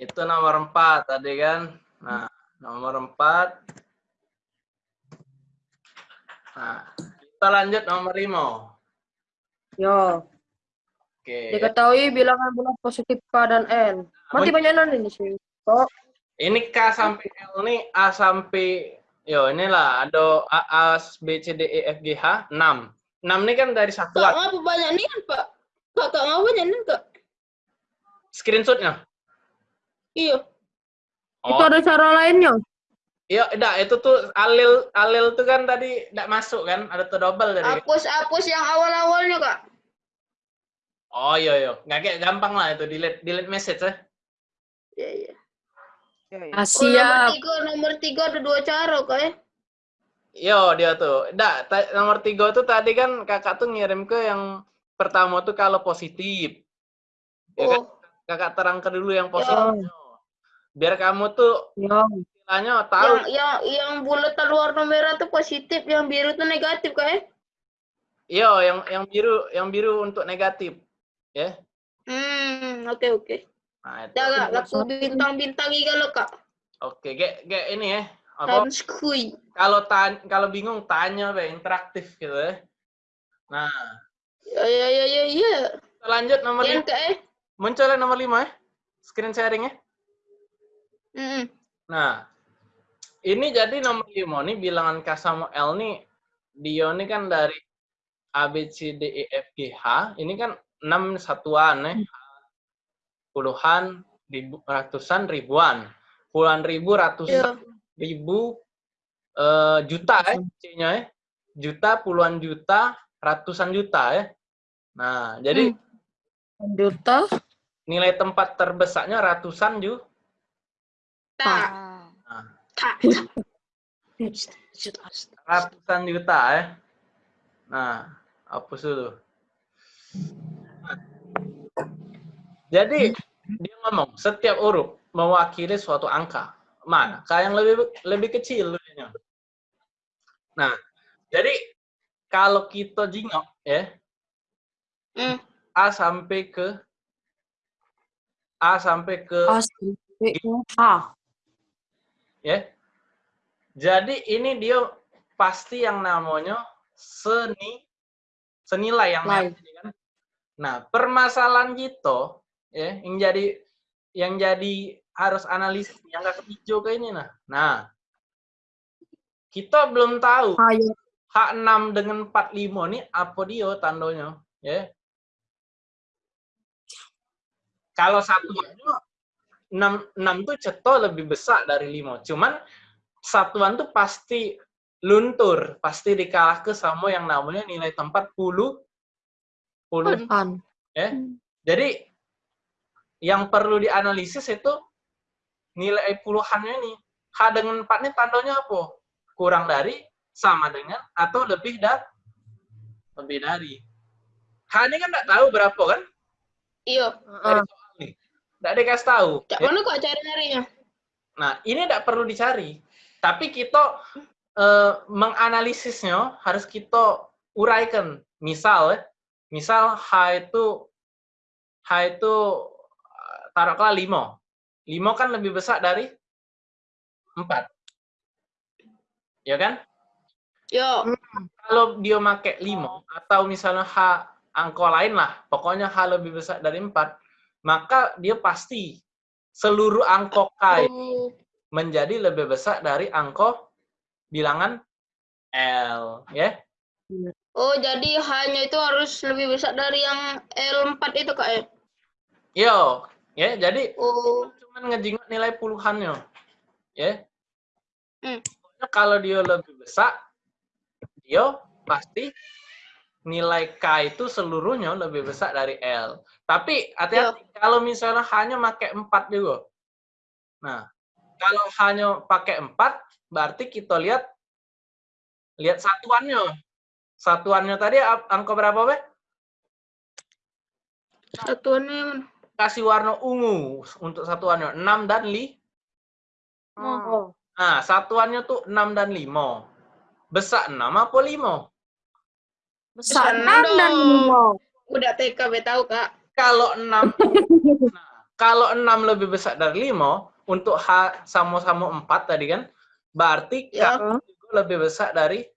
Speaker 1: Itu nomor 4 tadi kan. Nah, nomor 4. Nah, kita lanjut nomor 5.
Speaker 3: Yo.
Speaker 1: Oke.
Speaker 3: Diketahui bilangan bulan positif K dan N. Mati banyak non ini sih. Oh,
Speaker 1: Ini K sampai L nih A sampai yo inilah ada A, A B C D E F G H 6. 6 ini kan dari
Speaker 2: Kak,
Speaker 1: satuan.
Speaker 2: ngapa banyak nih, Pak? Kak, kak, ngapa banyak nih, Kak?
Speaker 1: Screenshotnya.
Speaker 2: Iya.
Speaker 3: itu
Speaker 1: Oh,
Speaker 3: ada cara lainnya.
Speaker 1: iya, enggak, itu tuh alil alil tuh kan tadi enggak masuk kan? Ada tuh double tadi.
Speaker 2: Hapus, hapus yang awal-awalnya, Kak.
Speaker 1: Oh iya iya, nggak kayak gampang lah itu delete delete message ya.
Speaker 2: Iya, iya.
Speaker 5: Ya, ya.
Speaker 3: Ah,
Speaker 2: Oh, nomor
Speaker 3: siap.
Speaker 2: tiga, nomor tiga ada dua cara, Kak, ya?
Speaker 1: Yo dia tuh, ta- nomor tiga tuh tadi kan kakak tuh ngirim ke yang pertama tuh kalau positif. Ya kan?
Speaker 2: Oh,
Speaker 1: Kakak terangkan dulu yang positif. Biar kamu tuh
Speaker 3: Yo.
Speaker 1: istilahnya tahu.
Speaker 2: yang, yang, yang bulatan warna merah tuh positif, yang biru tuh negatif, Kak, ya?
Speaker 1: Yo yang yang biru yang biru untuk negatif. Ya.
Speaker 2: Hmm, oke, oke.
Speaker 1: Nah, itu.
Speaker 2: Dah, Kak, laku bintang-bintang ikan lo, Kak.
Speaker 1: Oke, kayak kayak ini ya. Apa kalau tan kalau bingung tanya be interaktif gitu ya. Nah,
Speaker 2: Ya, ya, ya, ya, ya.
Speaker 1: kita lanjut nomor
Speaker 2: Yang,
Speaker 1: lima.
Speaker 2: Kak, ya?
Speaker 1: Muncul ya nomor lima ya. Screen sharing ya.
Speaker 2: Hmm.
Speaker 1: Nah, ini jadi nomor 5 nih bilangan K sama L nih dia nih kan dari A B C D E F G H, ini kan 6 satuan ya. Puluhan, ribu, ratusan, ribuan. Puluhan ribu, ratusan
Speaker 2: Iya.
Speaker 1: ribu, eh, juta ya, C-nya ya. Juta, puluhan juta, ratusan juta ya. Nah, jadi
Speaker 3: Juta.
Speaker 1: nilai tempat terbesarnya ratusan ju.
Speaker 2: Tak.
Speaker 5: Ah.
Speaker 2: Tak.
Speaker 1: Ratusan juta ya. Nah, hapus dulu. Jadi dia ngomong setiap huruf mewakili suatu angka. Mana? Kayak yang lebih lebih kecil dulunya. Nah, jadi kalau kita jingok ya
Speaker 2: Hmm.
Speaker 1: A sampai ke A sampai ke
Speaker 3: A sampai H.
Speaker 1: ya. Jadi ini dia pasti yang namanya seni senilai yang
Speaker 3: Lai.
Speaker 1: merah ini kan. Nah, permasalahan kita ya yang jadi yang jadi harus analisis yang ke hijau ini nah. Nah, kita belum tahu
Speaker 3: H ya.
Speaker 1: H6 dengan 45 ini apa dia tandanya ya. Kalau satuannya 6, 6 tuh ceto lebih besar dari 5. Cuman satuan tuh pasti luntur, pasti dikalah ke sama yang namanya nilai tempat puluh puluh ya. Jadi yang perlu dianalisis itu nilai puluhannya ini. H dengan 4 ini tandanya apa? Kurang dari, sama dengan, atau lebih dari? Lebih dari. H ini kan nggak tahu berapa kan?
Speaker 2: Iya.
Speaker 1: Nih. Nggak dikasih tahu.
Speaker 2: Cak
Speaker 1: ya.
Speaker 2: mana kok cari nyarinya?
Speaker 1: Nah, ini tidak perlu dicari. Tapi kita eh, menganalisisnya harus kita uraikan. Misal, ya, misal H itu H itu eh, taruhlah 5. 5 kan lebih besar dari 4. Ya kan?
Speaker 2: Yo.
Speaker 1: Kalau dia pakai 5 atau misalnya H angka lain lah, pokoknya H lebih besar dari 4, maka dia pasti seluruh angka K
Speaker 2: Oh.
Speaker 1: menjadi lebih besar dari angka bilangan L, ya.
Speaker 2: Oh, jadi hanya itu harus lebih besar dari yang L4 itu, Kak, ya?
Speaker 1: Yo, ya. Jadi
Speaker 2: Oh.
Speaker 1: cuman ngejingok nilai puluhannya, ya.
Speaker 2: Hmm.
Speaker 1: Kalau dia lebih besar, dia pasti nilai K itu seluruhnya lebih besar dari L. Tapi hati-hati kalau misalnya hanya pakai 4 juga. Nah, kalau hanya pakai 4, berarti kita lihat lihat satuannya. Satuannya tadi angka berapa, Be?
Speaker 2: Satuannya?
Speaker 1: Kasih warna ungu untuk satuannya 6 dan 5.
Speaker 3: Oh.
Speaker 1: Nah, satuannya tuh 6 dan 5. Besar 6 apa 5?
Speaker 3: Besar
Speaker 2: Besar
Speaker 3: 6 dan
Speaker 2: dong.
Speaker 3: 5.
Speaker 2: Udah TK, be tahu, Kak.
Speaker 1: Kalau 6 nah, kalau 6 lebih besar dari 5 untuk H sama-sama 4 tadi kan, berarti
Speaker 2: Ya.
Speaker 1: K juga lebih besar dari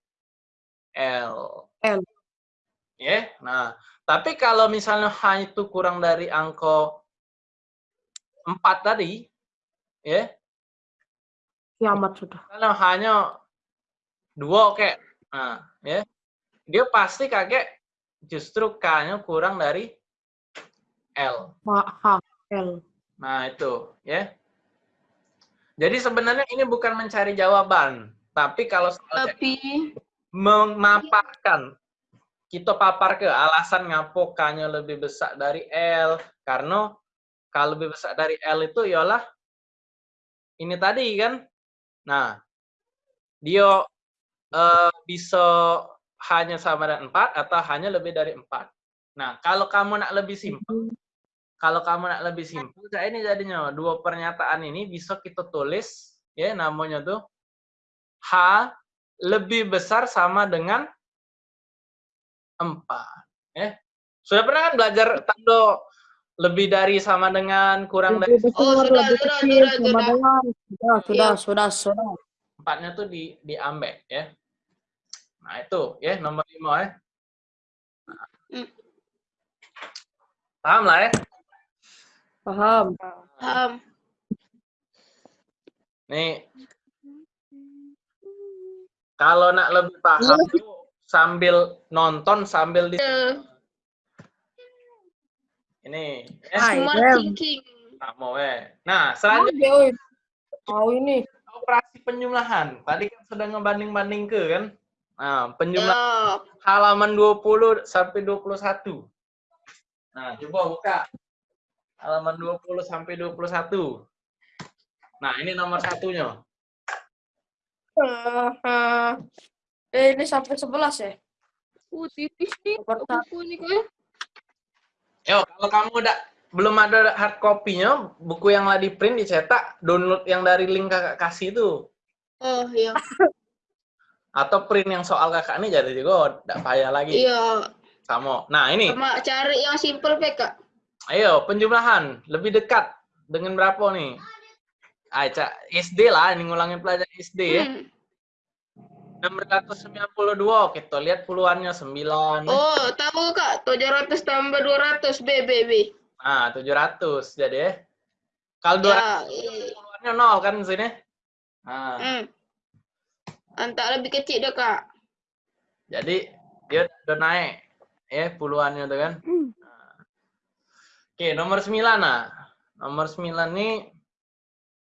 Speaker 1: L.
Speaker 3: L.
Speaker 1: Ya. Nah, tapi kalau misalnya H itu kurang dari angka 4 tadi, ya,
Speaker 3: Kiamat sudah.
Speaker 1: kalau hanya dua kayak nah ya dia pasti kakek justru K-nya kurang dari L
Speaker 3: H, L.
Speaker 1: nah itu ya jadi sebenarnya ini bukan mencari jawaban tapi kalau soal
Speaker 2: Tapi,
Speaker 1: memaparkan kita papar ke alasan ngapo K-nya lebih besar dari L. Karena kalau lebih besar dari L itu ialah ini tadi kan? Nah dia eh, bisa hanya sama dengan 4 atau hanya lebih dari 4 nah kalau kamu nak lebih simpel kalau kamu nak lebih simpel kayak ini jadinya dua pernyataan ini bisa kita tulis ya namanya tuh H lebih besar sama dengan 4 ya sudah pernah kan belajar tanda lebih dari sama dengan kurang dari
Speaker 3: Lebih
Speaker 2: Oh, sudah,
Speaker 3: lebih
Speaker 2: sudah,
Speaker 3: kecil,
Speaker 2: sudah,
Speaker 3: sama
Speaker 2: sudah.
Speaker 3: dengan. Sudah, sudah,
Speaker 2: Iya.
Speaker 3: sudah, sudah.
Speaker 1: empatnya tuh di diambil ya nah itu ya nomor lima ya
Speaker 2: Hmm.
Speaker 1: paham lah ya
Speaker 3: Paham.
Speaker 2: paham.
Speaker 1: nih kalau nak lebih paham tuh sambil nonton sambil di
Speaker 2: Eh,
Speaker 1: ini ya.
Speaker 3: Hai,
Speaker 2: Smart thinking.
Speaker 1: Sama weh. Nah,
Speaker 3: Oh,
Speaker 1: selanjutnya.
Speaker 3: Tahu ini.
Speaker 1: operasi penjumlahan. Tadi kan sudah ngebanding-banding ke kan? Nah, penjumlahan
Speaker 2: Ya.
Speaker 1: halaman 20 sampai 21. Nah, coba buka. Halaman 20 sampai 21. Nah, ini nomor satunya.
Speaker 3: Eh, eh, eh, ini sampai 11 ya?
Speaker 2: Uh, tipis nih. Buku nih kok.
Speaker 1: Yo, kalau kamu udah belum ada hard copy-nya, buku yang lah di print dicetak, download yang dari link kakak kasih itu.
Speaker 2: Oh, iya.
Speaker 1: Atau print yang soal kakak ini jadi juga tidak payah lagi.
Speaker 2: Iya.
Speaker 1: Sama. Nah, ini.
Speaker 2: Sama cari yang simple PK.
Speaker 1: Ayo, penjumlahan. Lebih dekat dengan berapa nih? Ah, Cak, SD lah, ini ngulangin pelajaran SD ya.
Speaker 2: Hmm.
Speaker 1: 692, kita lihat puluhannya 9.
Speaker 2: Oh, tahu kak, 700 tambah 200 B, B, B.
Speaker 1: Nah, 700 jadi ya. Kalau 200
Speaker 2: Ya, iya.
Speaker 1: puluhannya 0 kan di sini. Nah,
Speaker 2: Hmm. Antak lebih kecil dah kak.
Speaker 1: jadi dia udah naik ya puluhannya tuh kan. Nah. Oke, nomor 9 nah. Nomor 9 nih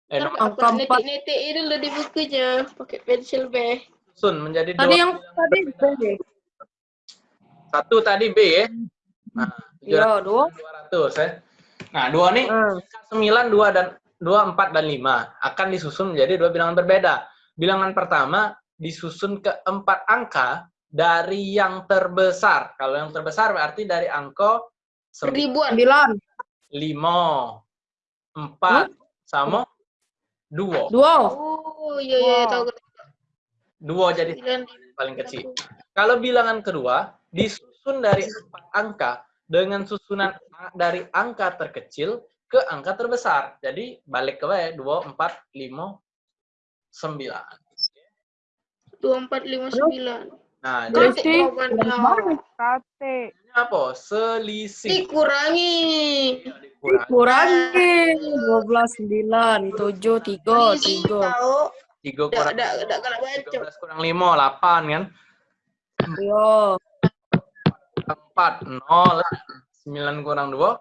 Speaker 1: eh nomor
Speaker 3: Angka
Speaker 2: Aku
Speaker 3: empat.
Speaker 2: netik-netik itu lo di bukunya, pakai pensil B.
Speaker 1: susun menjadi
Speaker 3: Tadi
Speaker 1: dua
Speaker 3: yang tadi B.
Speaker 1: satu tadi B ya. Nah, 700
Speaker 3: Ya, dua.
Speaker 1: 200 ya. Nah, dua nih
Speaker 3: Hmm.
Speaker 1: 9, 2 dan 2, 4 dan 5 akan disusun menjadi dua bilangan berbeda. Bilangan pertama disusun ke empat angka dari yang terbesar. Kalau yang terbesar berarti dari angka
Speaker 2: Ribuan.
Speaker 3: 9.
Speaker 1: 5, 4, sama 2.
Speaker 3: Dua.
Speaker 2: Oh, iya, iya, tahu.
Speaker 1: 2 jadi
Speaker 2: Sembilan.
Speaker 1: paling kecil. Kalau bilangan kedua disusun dari empat angka dengan susunan dari angka terkecil ke angka terbesar. Jadi balik ke W, 2, 4, 5, 9.
Speaker 2: Dua, empat, lima, sembilan.
Speaker 1: Nah, jadi apa? Selisih.
Speaker 2: Dikurangi.
Speaker 1: Dikurangi.
Speaker 3: Kurangi 12 9 7 3
Speaker 2: Isi
Speaker 3: 3.
Speaker 2: Tahu.
Speaker 1: 3
Speaker 2: Dak,
Speaker 1: kurang
Speaker 2: dak, dak kena baca.
Speaker 1: 13 kurang 5, 8 kan?
Speaker 3: Yo.
Speaker 1: 4, 0. 9 kurang 2,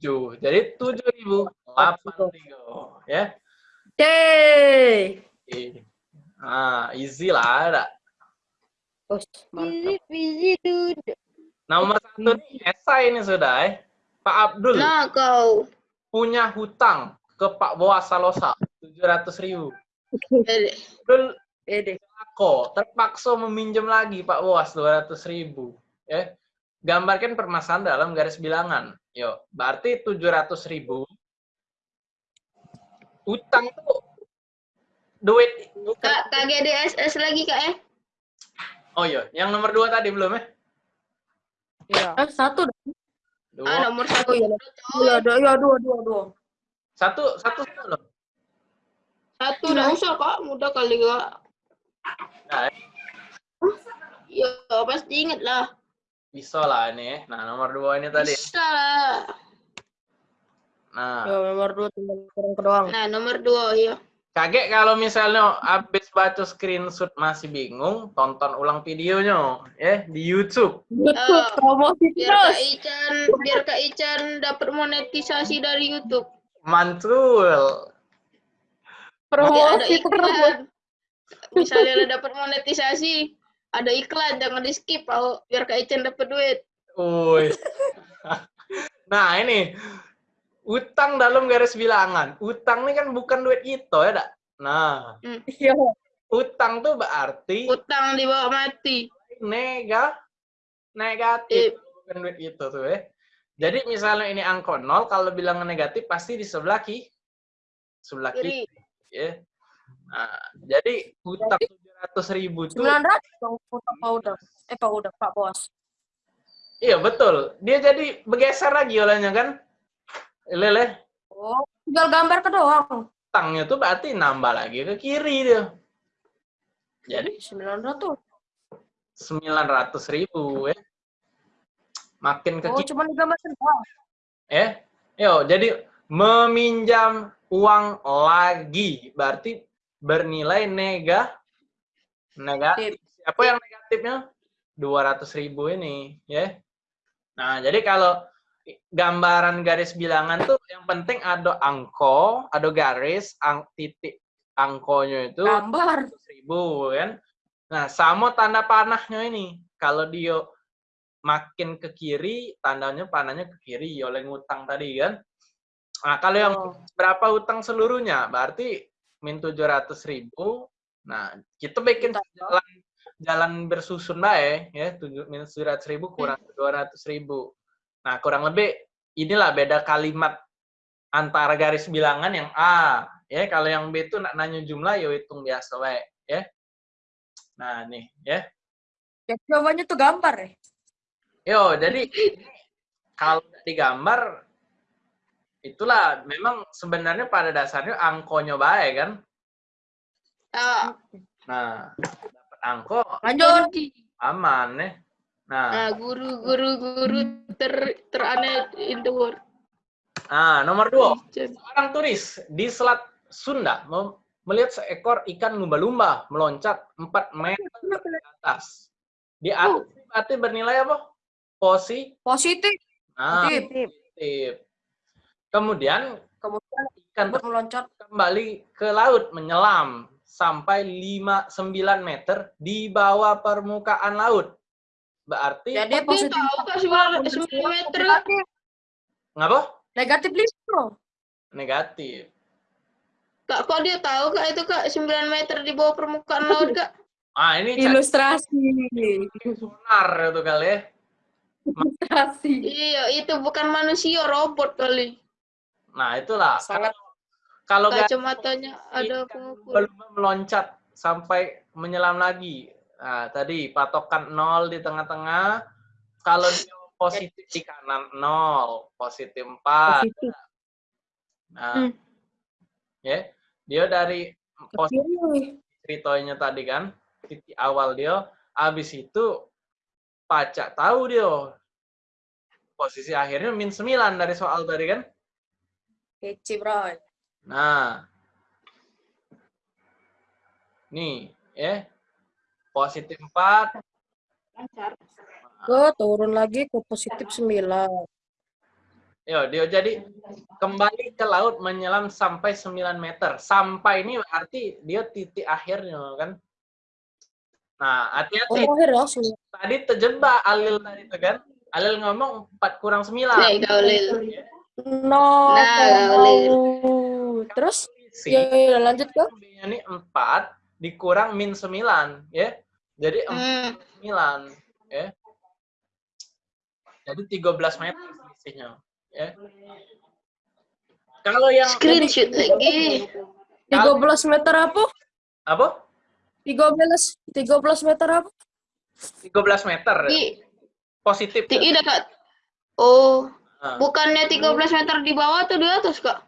Speaker 1: 7. Jadi 7.083. Ya.
Speaker 3: Yeay.
Speaker 1: Oke. Nah, easy lah. Ada.
Speaker 2: Dude.
Speaker 1: Nomor satu nih, esai ini sudah eh. Pak Abdul
Speaker 2: Nah, kau.
Speaker 1: punya hutang ke Pak Boas Salosa 700 ribu.
Speaker 2: Eh,
Speaker 1: Abdul
Speaker 3: Ede.
Speaker 1: Ako terpaksa meminjam lagi Pak Boas 200 ribu. Ya. Gambarkan permasalahan dalam garis bilangan. Yo, berarti 700 ribu. Utang tuh duit bukan.
Speaker 2: Kak, KGDSS lagi, Kak, eh?
Speaker 1: Oh iya, yang nomor dua tadi belum ya?
Speaker 5: Iya.
Speaker 3: Eh, satu.
Speaker 1: Dua.
Speaker 2: Ah, nomor satu.
Speaker 3: Oh iya. Iya, dua, dua, dua, dua.
Speaker 1: Satu, satu, satu loh.
Speaker 2: Satu udah usah, Kak. Mudah kali, Kak.
Speaker 1: Nah, eh,
Speaker 2: Ya, pasti inget lah.
Speaker 1: bisa lah ini. ya. Nah, nomor dua ini tadi.
Speaker 2: Bisa lah.
Speaker 1: Nah,
Speaker 3: Ya, nomor dua tinggal kurang doang.
Speaker 2: Nah, nomor dua, ya.
Speaker 1: kaget kalau misalnya habis baca screenshot masih bingung, tonton ulang videonya ya di YouTube.
Speaker 3: YouTube
Speaker 2: Eh,
Speaker 3: promosi
Speaker 2: Biar Kak
Speaker 3: terus.
Speaker 2: Ican, biar Kak Ican dapat monetisasi dari YouTube.
Speaker 1: Mantul.
Speaker 3: Promosi terus.
Speaker 2: iklan. Misalnya dapat monetisasi, ada iklan, jangan di skip, Pak. biar Kak Ican dapat duit.
Speaker 1: Uy. nah, ini utang dalam garis bilangan. Utang ini kan bukan duit itu ya, Dak? Nah,
Speaker 3: Iya.
Speaker 1: utang tuh berarti
Speaker 2: Utang di bawah mati.
Speaker 1: nega negatif bukan duit itu tuh ya. Jadi misalnya ini angka 0 kalau bilangan negatif pasti di sebelah kiri. Sebelah Kiri. Ya. Nah, jadi utang 700 ribu tuh
Speaker 3: 900 dong utang Pak Udang. Eh, Pak Udang, Pak Bos.
Speaker 1: iya betul. Dia jadi bergeser lagi olehnya kan. Lele,
Speaker 3: Oh, tinggal gambar ke doang.
Speaker 1: utangnya tuh berarti nambah lagi ke kiri dia. Jadi
Speaker 3: 900.
Speaker 1: 900 ribu ya. Makin ke
Speaker 3: Oh,
Speaker 1: kiri
Speaker 3: cuma digambarkan doang.
Speaker 1: ya. Yo, jadi meminjam uang lagi berarti bernilai nega negatif. Siapa yang negatifnya? 200 ribu ini ya. Nah, jadi kalau gambaran garis bilangan tuh yang penting ada angko, ada garis, ang, titik angkonya itu
Speaker 3: Gambar.
Speaker 1: ribu kan. Nah, sama tanda panahnya ini. Kalau dia makin ke kiri, tandanya panahnya ke kiri oleh ngutang tadi kan. Nah, kalau yang
Speaker 3: Oh.
Speaker 1: berapa utang seluruhnya, berarti min 700 ribu. Nah, kita bikin jalan jalan bersusun baik ya, tujuh minus 700 ribu kurang 200 ribu. Nah, kurang lebih inilah beda kalimat antara garis bilangan yang A, ya. Kalau yang B itu nak nanya jumlah, ya hitung biasa baik, ya. Nah, nih, ya.
Speaker 3: Ya, jawabannya tuh gambar ya.
Speaker 1: Yo, jadi kalau digambar itulah memang sebenarnya pada dasarnya angkonya baik kan.
Speaker 2: Ah,
Speaker 1: Nah, dapat angko
Speaker 3: Lanjut.
Speaker 1: aman ya. Nah,
Speaker 2: nah, guru, guru, guru ter teraneh in the world.
Speaker 1: nah nomor dua. Seorang turis di Selat Sunda mem- melihat seekor ikan lumba-lumba meloncat 4 meter ke atas. Di atas berarti bernilai apa? Posi.
Speaker 3: Positif.
Speaker 1: Nah,
Speaker 3: Positif.
Speaker 1: positif. Kemudian
Speaker 3: Kemudian
Speaker 1: ikan
Speaker 3: meloncat.
Speaker 1: kembali ke laut menyelam sampai 5 9 meter di bawah permukaan laut. Berarti
Speaker 3: Jadi positif.
Speaker 2: tahu kak sembilan sembilan meter kak.
Speaker 3: Negatif.
Speaker 1: ngapa?
Speaker 3: Negatif listro.
Speaker 1: Negatif.
Speaker 2: Kak, kok dia tahu kak itu kak 9 meter di bawah permukaan laut kak?
Speaker 1: Ah, ini
Speaker 3: Ilustrasi.
Speaker 1: sonar itu kali ya.
Speaker 3: Ilustrasi.
Speaker 2: Iya, itu bukan manusia, robot kali.
Speaker 1: Nah, itulah.
Speaker 3: Sangat
Speaker 1: Kalau
Speaker 2: Kacamatanya ada
Speaker 1: ikan
Speaker 2: pengukur.
Speaker 1: lumba-lumba meloncat sampai menyelam lagi. Nah, tadi patokan nol di tengah-tengah. Kalau dia positif di kanan nol, positif 4.
Speaker 3: positif.
Speaker 1: Nah,
Speaker 3: Hmm.
Speaker 1: ya. Dia dari positif ceritanya tadi kan, titik awal dia, habis itu pacak tahu dia. Posisi akhirnya min 9 dari soal tadi kan.
Speaker 3: Kece, bro.
Speaker 1: Nah. Nih, ya. Positif 4,
Speaker 2: Lancar.
Speaker 3: Gue turun lagi ke positif 9.
Speaker 1: Yo, dia jadi kembali ke laut menyelam sampai 9 meter. Sampai ini berarti dia titik akhirnya kan. Nah,
Speaker 3: Oh,
Speaker 1: hati-hati.
Speaker 3: akhir langsung.
Speaker 1: Tadi terjebak Alil tadi itu kan. Alil ngomong 4 kurang 9.
Speaker 2: Nih, Gaulil.
Speaker 3: No.
Speaker 2: Nah.
Speaker 3: Terus? Ya, ya, lanjut ke.
Speaker 1: Ini 4 dikurang min 9, ya. Jadi 4
Speaker 2: Hmm.
Speaker 1: 9, ya. Jadi 13 meter selisihnya, ya. Kalau yang
Speaker 2: Screenshot lagi.
Speaker 3: 13 meter apa?
Speaker 1: apa?
Speaker 3: 13 13 meter apa?
Speaker 1: 13 meter.
Speaker 2: Di,
Speaker 1: Positif.
Speaker 2: di ida kak. Oh, bukannya 13 meter di bawah atau di atas kak?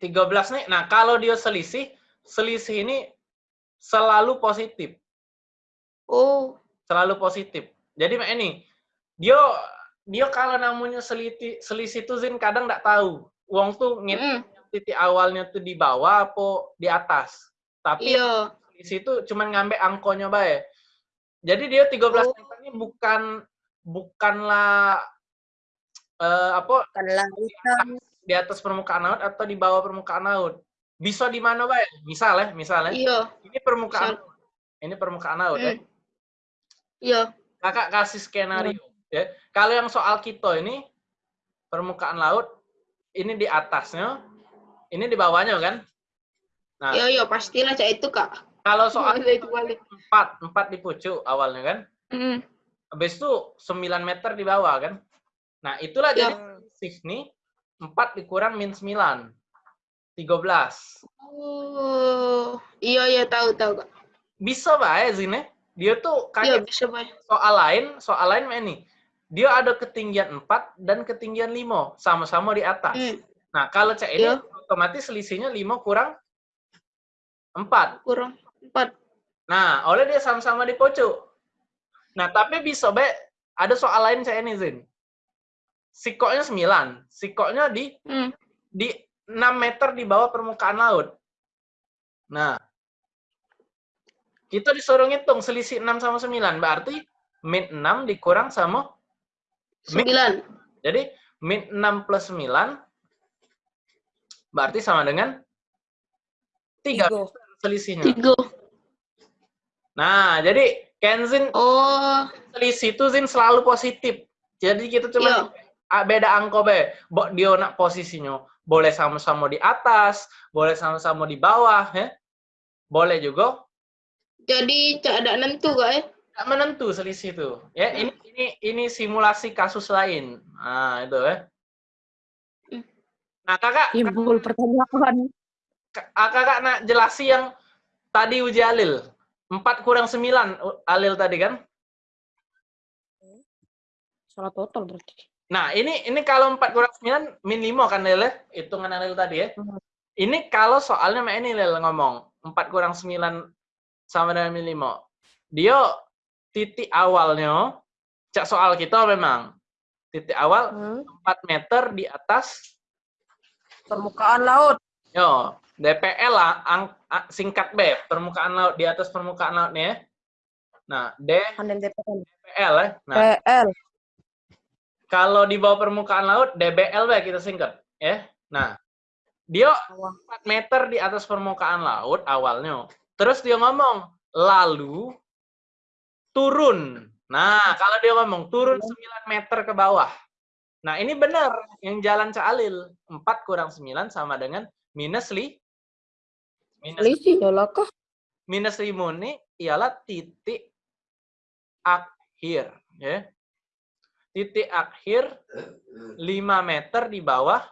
Speaker 1: 13 nih. Nah, kalau dia selisih, selisih ini selalu positif.
Speaker 2: Oh,
Speaker 1: Selalu positif. Jadi Mak, ini dia dia kalau namanya selisih selisih tuh Zin kadang nggak tahu. Uang tuh ngit
Speaker 2: mm,
Speaker 1: titik awalnya tuh di bawah apa di atas. Tapi
Speaker 2: iya.
Speaker 1: selisih itu cuma ngambil angkonya bae. Jadi dia 13
Speaker 2: Oh.
Speaker 1: meter ini bukan bukanlah eh, apa di atas permukaan laut atau di bawah permukaan laut. Bisa di mana bae? Misal ya, misal ya.
Speaker 2: Iya,
Speaker 1: Ini permukaan
Speaker 2: Misal.
Speaker 1: ini permukaan laut ya.
Speaker 2: Hmm. iya.
Speaker 1: Kakak kasih skenario ya. Kalau yang soal kita ini permukaan laut ini di atasnya, ini di bawahnya kan? Nah,
Speaker 2: Iya, iya, pastilah cak itu kak.
Speaker 1: kalau soal
Speaker 2: itu balik.
Speaker 1: empat, empat di pucuk awalnya kan?
Speaker 2: Mm,
Speaker 1: Habis itu 9 meter di bawah kan? Nah, itulah
Speaker 2: Iya.
Speaker 1: jadi selisih nih 4 dikurang min 9. 13.
Speaker 2: Oh, iya, iya, tahu, tahu kak.
Speaker 1: Bisa bae Zine. Dia tuh kayak
Speaker 2: bisa baik.
Speaker 1: soal lain, soal lain ini. Dia ada ketinggian 4 dan ketinggian 5, sama-sama di atas.
Speaker 2: Hmm,
Speaker 1: Nah, kalau cek ini
Speaker 2: Iya.
Speaker 1: otomatis selisihnya 5 kurang 4.
Speaker 2: kurang empat.
Speaker 1: Nah, oleh dia sama-sama di pojok. Nah, tapi bisa baik ada soal lain cek ini Zin. Sikoknya 9, sikoknya di
Speaker 2: Hmm,
Speaker 1: di 6 meter di bawah permukaan laut. Nah, kita disuruh ngitung selisih 6 sama 9. Berarti min 6 dikurang sama min
Speaker 2: sembilan.
Speaker 1: Jadi min 6 plus 9 berarti sama dengan 3
Speaker 3: Tiga.
Speaker 1: selisihnya.
Speaker 2: Tiga.
Speaker 1: Nah, jadi Kenzin
Speaker 2: Oh,
Speaker 1: selisih itu Zin selalu positif. Jadi kita
Speaker 2: iya.
Speaker 1: cuma ah, beda angko be. Bo dia nak posisinya boleh sama-sama di atas, boleh sama-sama di bawah, ya. Boleh juga
Speaker 2: Jadi tak ada nentu gak ya?
Speaker 1: tidak menentu selisih itu. Ya, ini ini ini simulasi kasus lain. Nah, itu ya. Nah, Kakak,
Speaker 3: Timbul pertanyaan.
Speaker 1: Ah, kakak nak jelasi yang tadi uji alil. 4 kurang 9 u- alil tadi kan?
Speaker 3: Salah total berarti.
Speaker 1: Nah, ini ini kalau 4 kurang 9 min 5 kan Lil ya? Hitungan alil tadi ya.
Speaker 3: Hmm.
Speaker 1: Ini kalau soalnya mak ini Lil ngomong 4 kurang 9 sama dengan min 5. Dia titik awalnya cak soal kita memang titik awal
Speaker 3: Hmm.
Speaker 1: 4 meter di atas
Speaker 3: Permukaan laut.
Speaker 1: yo DPL lah ang- a- singkat B permukaan laut di atas permukaan laut nih ya. Nah, D
Speaker 3: DPL.
Speaker 1: DPL ya. Nah,
Speaker 3: PL.
Speaker 1: Kalau di bawah permukaan laut DBL ya kita singkat ya. Nah, dia 4 meter di atas permukaan laut awalnya. Terus dia ngomong, lalu turun. Nah, kalau dia ngomong turun 9 meter ke bawah. Nah, ini benar yang jalan Caalil. 4 kurang 9 sama dengan minus li minus
Speaker 3: Selisih ya
Speaker 1: minus lima ini ialah titik akhir ya titik akhir 5 meter di bawah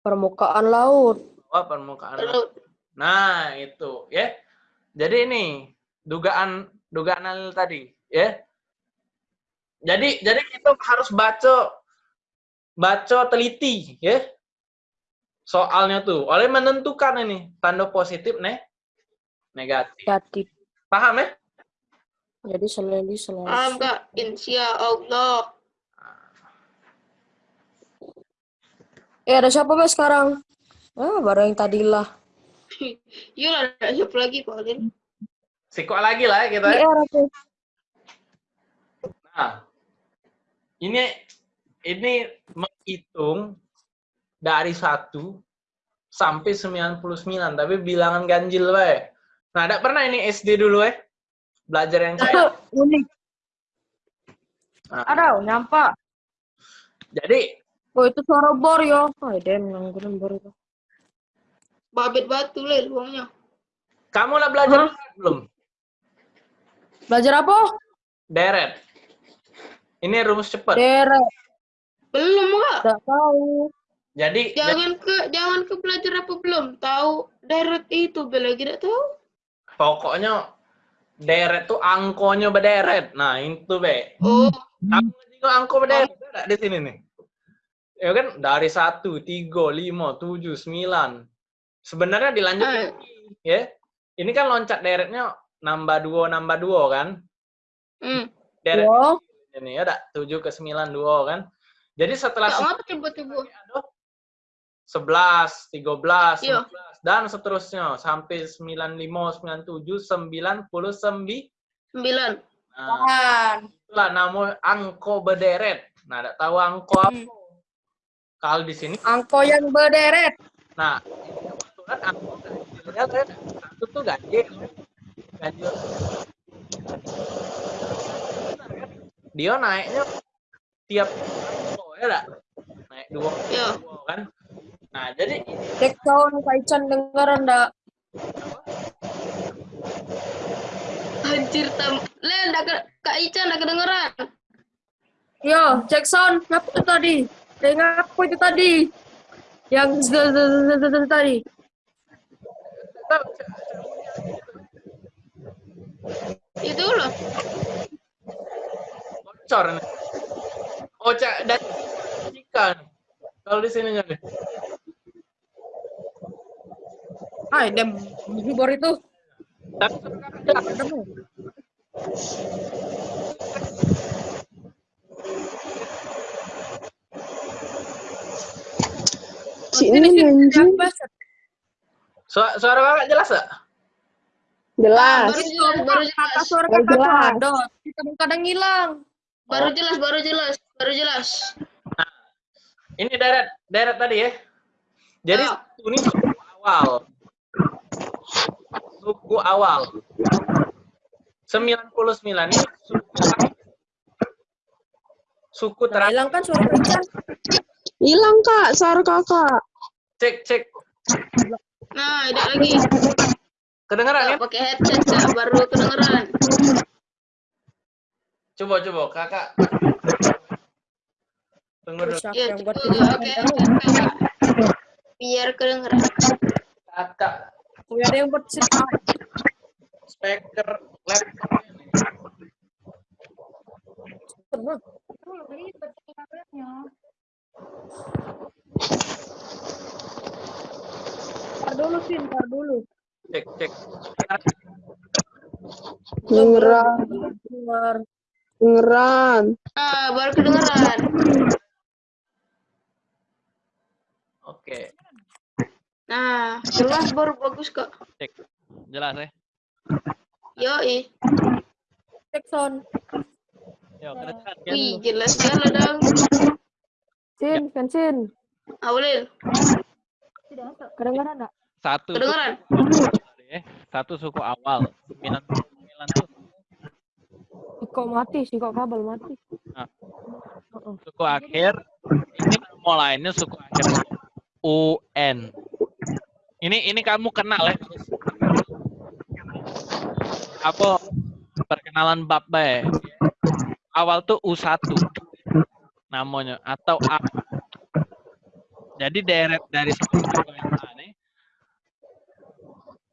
Speaker 3: Permukaan laut.
Speaker 1: bawah permukaan laut.
Speaker 2: Laut.
Speaker 1: nah itu ya jadi ini dugaan dugaan Alil tadi ya jadi jadi kita harus baca baca teliti ya soalnya tuh oleh menentukan ini tanda positif nih negatif
Speaker 3: Negatif.
Speaker 1: paham ya
Speaker 3: Jadi selalu selalu.
Speaker 2: Gak? Insya Allah.
Speaker 3: Eh ada siapa mas sekarang? Ah baru yang tadi lah.
Speaker 2: Yuk ada siapa lagi Pak Alin?
Speaker 1: Siko lagi lah ya kita. ya.
Speaker 3: Aku.
Speaker 1: Nah, ini ini menghitung dari 1 sampai 99, tapi bilangan ganjil wae. Nah, ada pernah ini SD dulu eh? Belajar yang kayak.
Speaker 3: Unik.
Speaker 1: Nah,
Speaker 3: Ada nyampak.
Speaker 1: jadi
Speaker 3: Oh itu suara bor yo. Oh dem yang gue bor itu.
Speaker 2: Babit batu lah uangnya.
Speaker 1: kamu lah belajar
Speaker 3: Hah?
Speaker 1: belum?
Speaker 3: Belajar apa?
Speaker 1: Deret. Ini rumus cepat.
Speaker 3: Deret.
Speaker 2: Belum gak?
Speaker 3: Tidak tahu.
Speaker 1: Jadi,
Speaker 2: Jangan ke jangan ke belajar apa belum? Tahu deret itu bela tidak tahu.
Speaker 1: pokoknya deret tuh angkonya berderet. Nah, itu be.
Speaker 2: Oh,
Speaker 1: Kamu juga angko berderet ada di sini nih. Ya kan dari satu, tiga, lima, tujuh, sembilan. Sebenarnya dilanjut lagi, ya. Ini kan loncat deretnya nambah dua, nambah dua kan.
Speaker 2: hmm.
Speaker 1: Deret
Speaker 3: Yo.
Speaker 1: ini ya, ada tujuh ke sembilan dua kan. Jadi setelah
Speaker 2: tiba-tiba.
Speaker 1: sebelas, tiga belas,
Speaker 2: Iya.
Speaker 1: Dan seterusnya sampai sembilan lima, sembilan tujuh, sembilan puluh sembilan.
Speaker 2: Sembilan.
Speaker 1: Nah, itulah nama angko berderet. Nah, tidak tahu angko apa.
Speaker 2: Hmm.
Speaker 1: Kalau di sini
Speaker 3: Angko yang berderet.
Speaker 1: Nah, kebetulan aku ganjilnya kan satu tuh ganjil. Ganjil. Dia naiknya tiap oh ya dak? Naik dua,
Speaker 2: Ya.
Speaker 1: dua kan. Nah, jadi
Speaker 3: Cek tahun Kaichan dengeran ndak?
Speaker 2: Anjir tam. Le, ndak ke Kak Ica ndak kedengeran.
Speaker 3: Yo, Jackson, apa itu tadi? Dengar apa itu tadi? Yang tadi.
Speaker 2: Itu loh.
Speaker 1: bocor nih. Oh, cak dan ikan. Kalau di sini nih.
Speaker 3: Ah, dem bor itu.
Speaker 5: Si ini anjing.
Speaker 1: Suara, suara kakak jelas gak?
Speaker 5: Jelas.
Speaker 2: Baru jelas, baru jelas.
Speaker 3: suara kakak tuh
Speaker 5: jelas.
Speaker 3: ada. Kita kadang hilang.
Speaker 2: Baru jelas, baru jelas. Baru jelas.
Speaker 6: Ini deret deret tadi ya. Jadi
Speaker 2: Ah.
Speaker 6: suku ini awal. Suku awal. 99 ini suku suku
Speaker 3: Nah,
Speaker 6: terakhir.
Speaker 3: hilang kan suara Ican?
Speaker 4: Hilang kak, suara kakak.
Speaker 6: Cek cek.
Speaker 2: Nah, tidak lagi.
Speaker 6: Kedengeran ya?
Speaker 2: Pakai headset Kak, baru kedengeran.
Speaker 6: Coba coba kakak. Tunggu dulu.
Speaker 2: Ya, coba Kak. Biar kedengeran.
Speaker 6: Kakak
Speaker 3: Oh, ada yang buat sit up.
Speaker 6: speaker laptop.
Speaker 3: Pernah. Ntar dulu, Vin, ntar dulu.
Speaker 6: Cek cek.
Speaker 4: Dengeran, dengeran.
Speaker 2: Nah, baru kedengeran.
Speaker 6: Oke.
Speaker 2: Nah, jelas baru bagus kok.
Speaker 6: Cek. Jelas ya?
Speaker 2: Yoi.
Speaker 3: Jackson.
Speaker 6: Yo, kedengeran kan?
Speaker 2: Wih, jelas sekali dong.
Speaker 3: Sin, Kensin.
Speaker 2: Aulil,
Speaker 3: Kedengeran enggak?
Speaker 1: satu
Speaker 2: kedengeran?
Speaker 1: suku, ya. satu suku awal sembilan sembilan tuh
Speaker 3: Kok mati sih, kok kabel mati.
Speaker 1: Nah.
Speaker 3: Heeh.
Speaker 1: suku akhir ini mulainya suku akhir UN ini ini kamu kenal ya apa? Perkenalan bab bae awal tuh U1 namanya atau A. Jadi deret dari suku yang aneh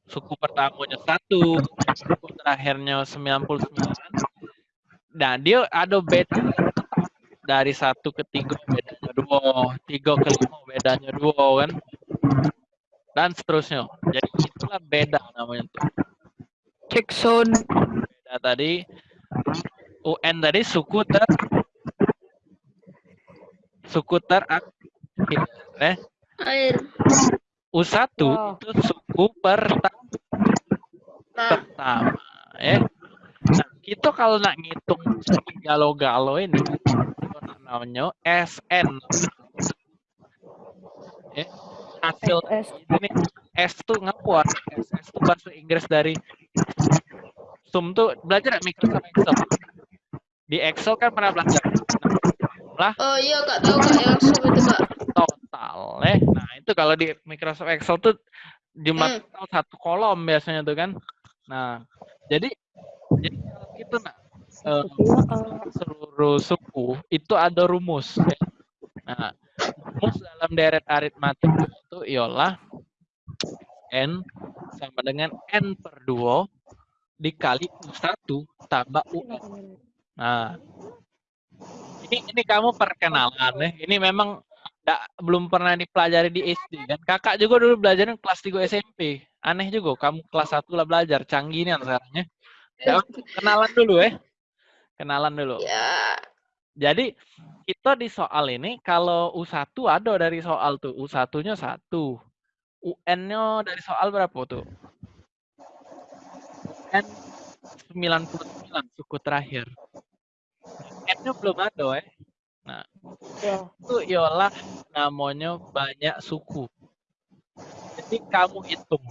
Speaker 1: suku pertamanya satu suku terakhirnya 99 nah dia ada beda. Dari satu ke tiga bedanya dua, tiga ke lima bedanya dua kan, dan seterusnya. Jadi itulah beda namanya tuh.
Speaker 3: Jackson.
Speaker 1: Beda tadi UN tadi suku ter suku terakhir, eh
Speaker 2: Air.
Speaker 1: U1
Speaker 3: Wah.
Speaker 1: itu suku pertama
Speaker 2: Nah,
Speaker 1: pertama ya. Nah, kita kalau nak ngitung galo-galo ini kita nak namanya SN. Ya. Hasil
Speaker 3: S.
Speaker 1: ini S tuh ngapuan. S, S tuh bahasa Inggris dari sum tuh belajar nggak Microsoft Excel. Di Excel kan pernah belajar
Speaker 2: oh iya kak tahu kak yang sub itu kak.
Speaker 1: total eh. Nah, itu kalau di Microsoft Excel tuh jumlah
Speaker 2: Hmm.
Speaker 1: total satu kolom biasanya tuh kan. Nah, jadi jadi kalau gitu nah eh, seluruh suku itu ada rumus. ya. Nah, rumus dalam deret aritmatik itu ialah n sama dengan n per 2 dikali u1 tambah un. Nah, ini ini kamu perkenalan ya. Ini memang nggak belum pernah dipelajari di SD kan. Kakak juga dulu belajarnya kelas 3 SMP. Aneh juga kamu kelas 1 lah belajar. Canggih nih sekarang ya. Ya, kenalan dulu ya. Kenalan dulu.
Speaker 2: Ya,
Speaker 1: Jadi kita di soal ini kalau U1 ada dari soal tuh. U1-nya 1. UN-nya dari soal berapa tuh? UN 99 suku terakhir. N-nya belum ada ya. Nah,
Speaker 3: Ya.
Speaker 1: itu ialah namanya banyak suku. Jadi kamu hitung.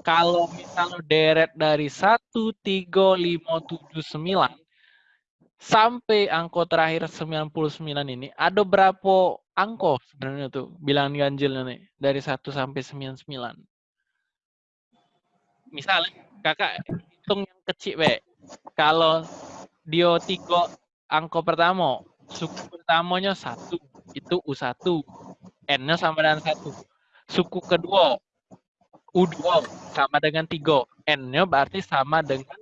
Speaker 1: Kalau misalnya deret dari 1, 3, 5, 7, 9 sampai angko terakhir 99 ini ada berapa angko sebenarnya tuh bilangan ganjilnya nih dari 1 sampai 99. Misalnya kakak hitung yang kecil be. Kalau dia tiga angko pertama, suku pertamanya satu itu U1, N-nya sama dengan satu. Suku kedua U2 sama dengan tiga, N-nya berarti sama dengan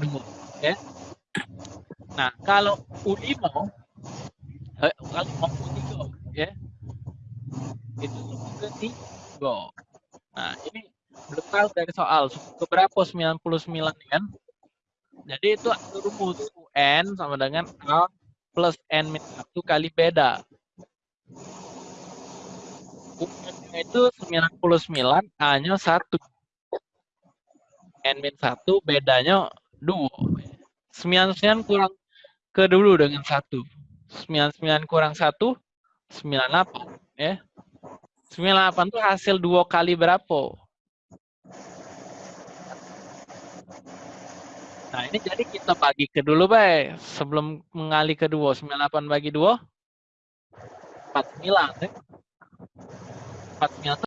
Speaker 1: dua, ya. Nah, kalau U5 eh, kalau mau U3 ya. Itu suku ketiga. Nah, ini belum tahu dari soal suku berapa 99 kan? Jadi itu rumus UN sama dengan A plus N min 1 kali beda. UN itu 99, A-nya 1. N min 1 bedanya 2. 99 kurang ke dulu dengan satu. 99 kurang satu, 98. Ya. 98 itu hasil dua kali berapa? Nah, ini jadi kita bagi ke dulu, Bay. Sebelum mengali ke dua. 98 bagi 2, 49. Ya. 49 itu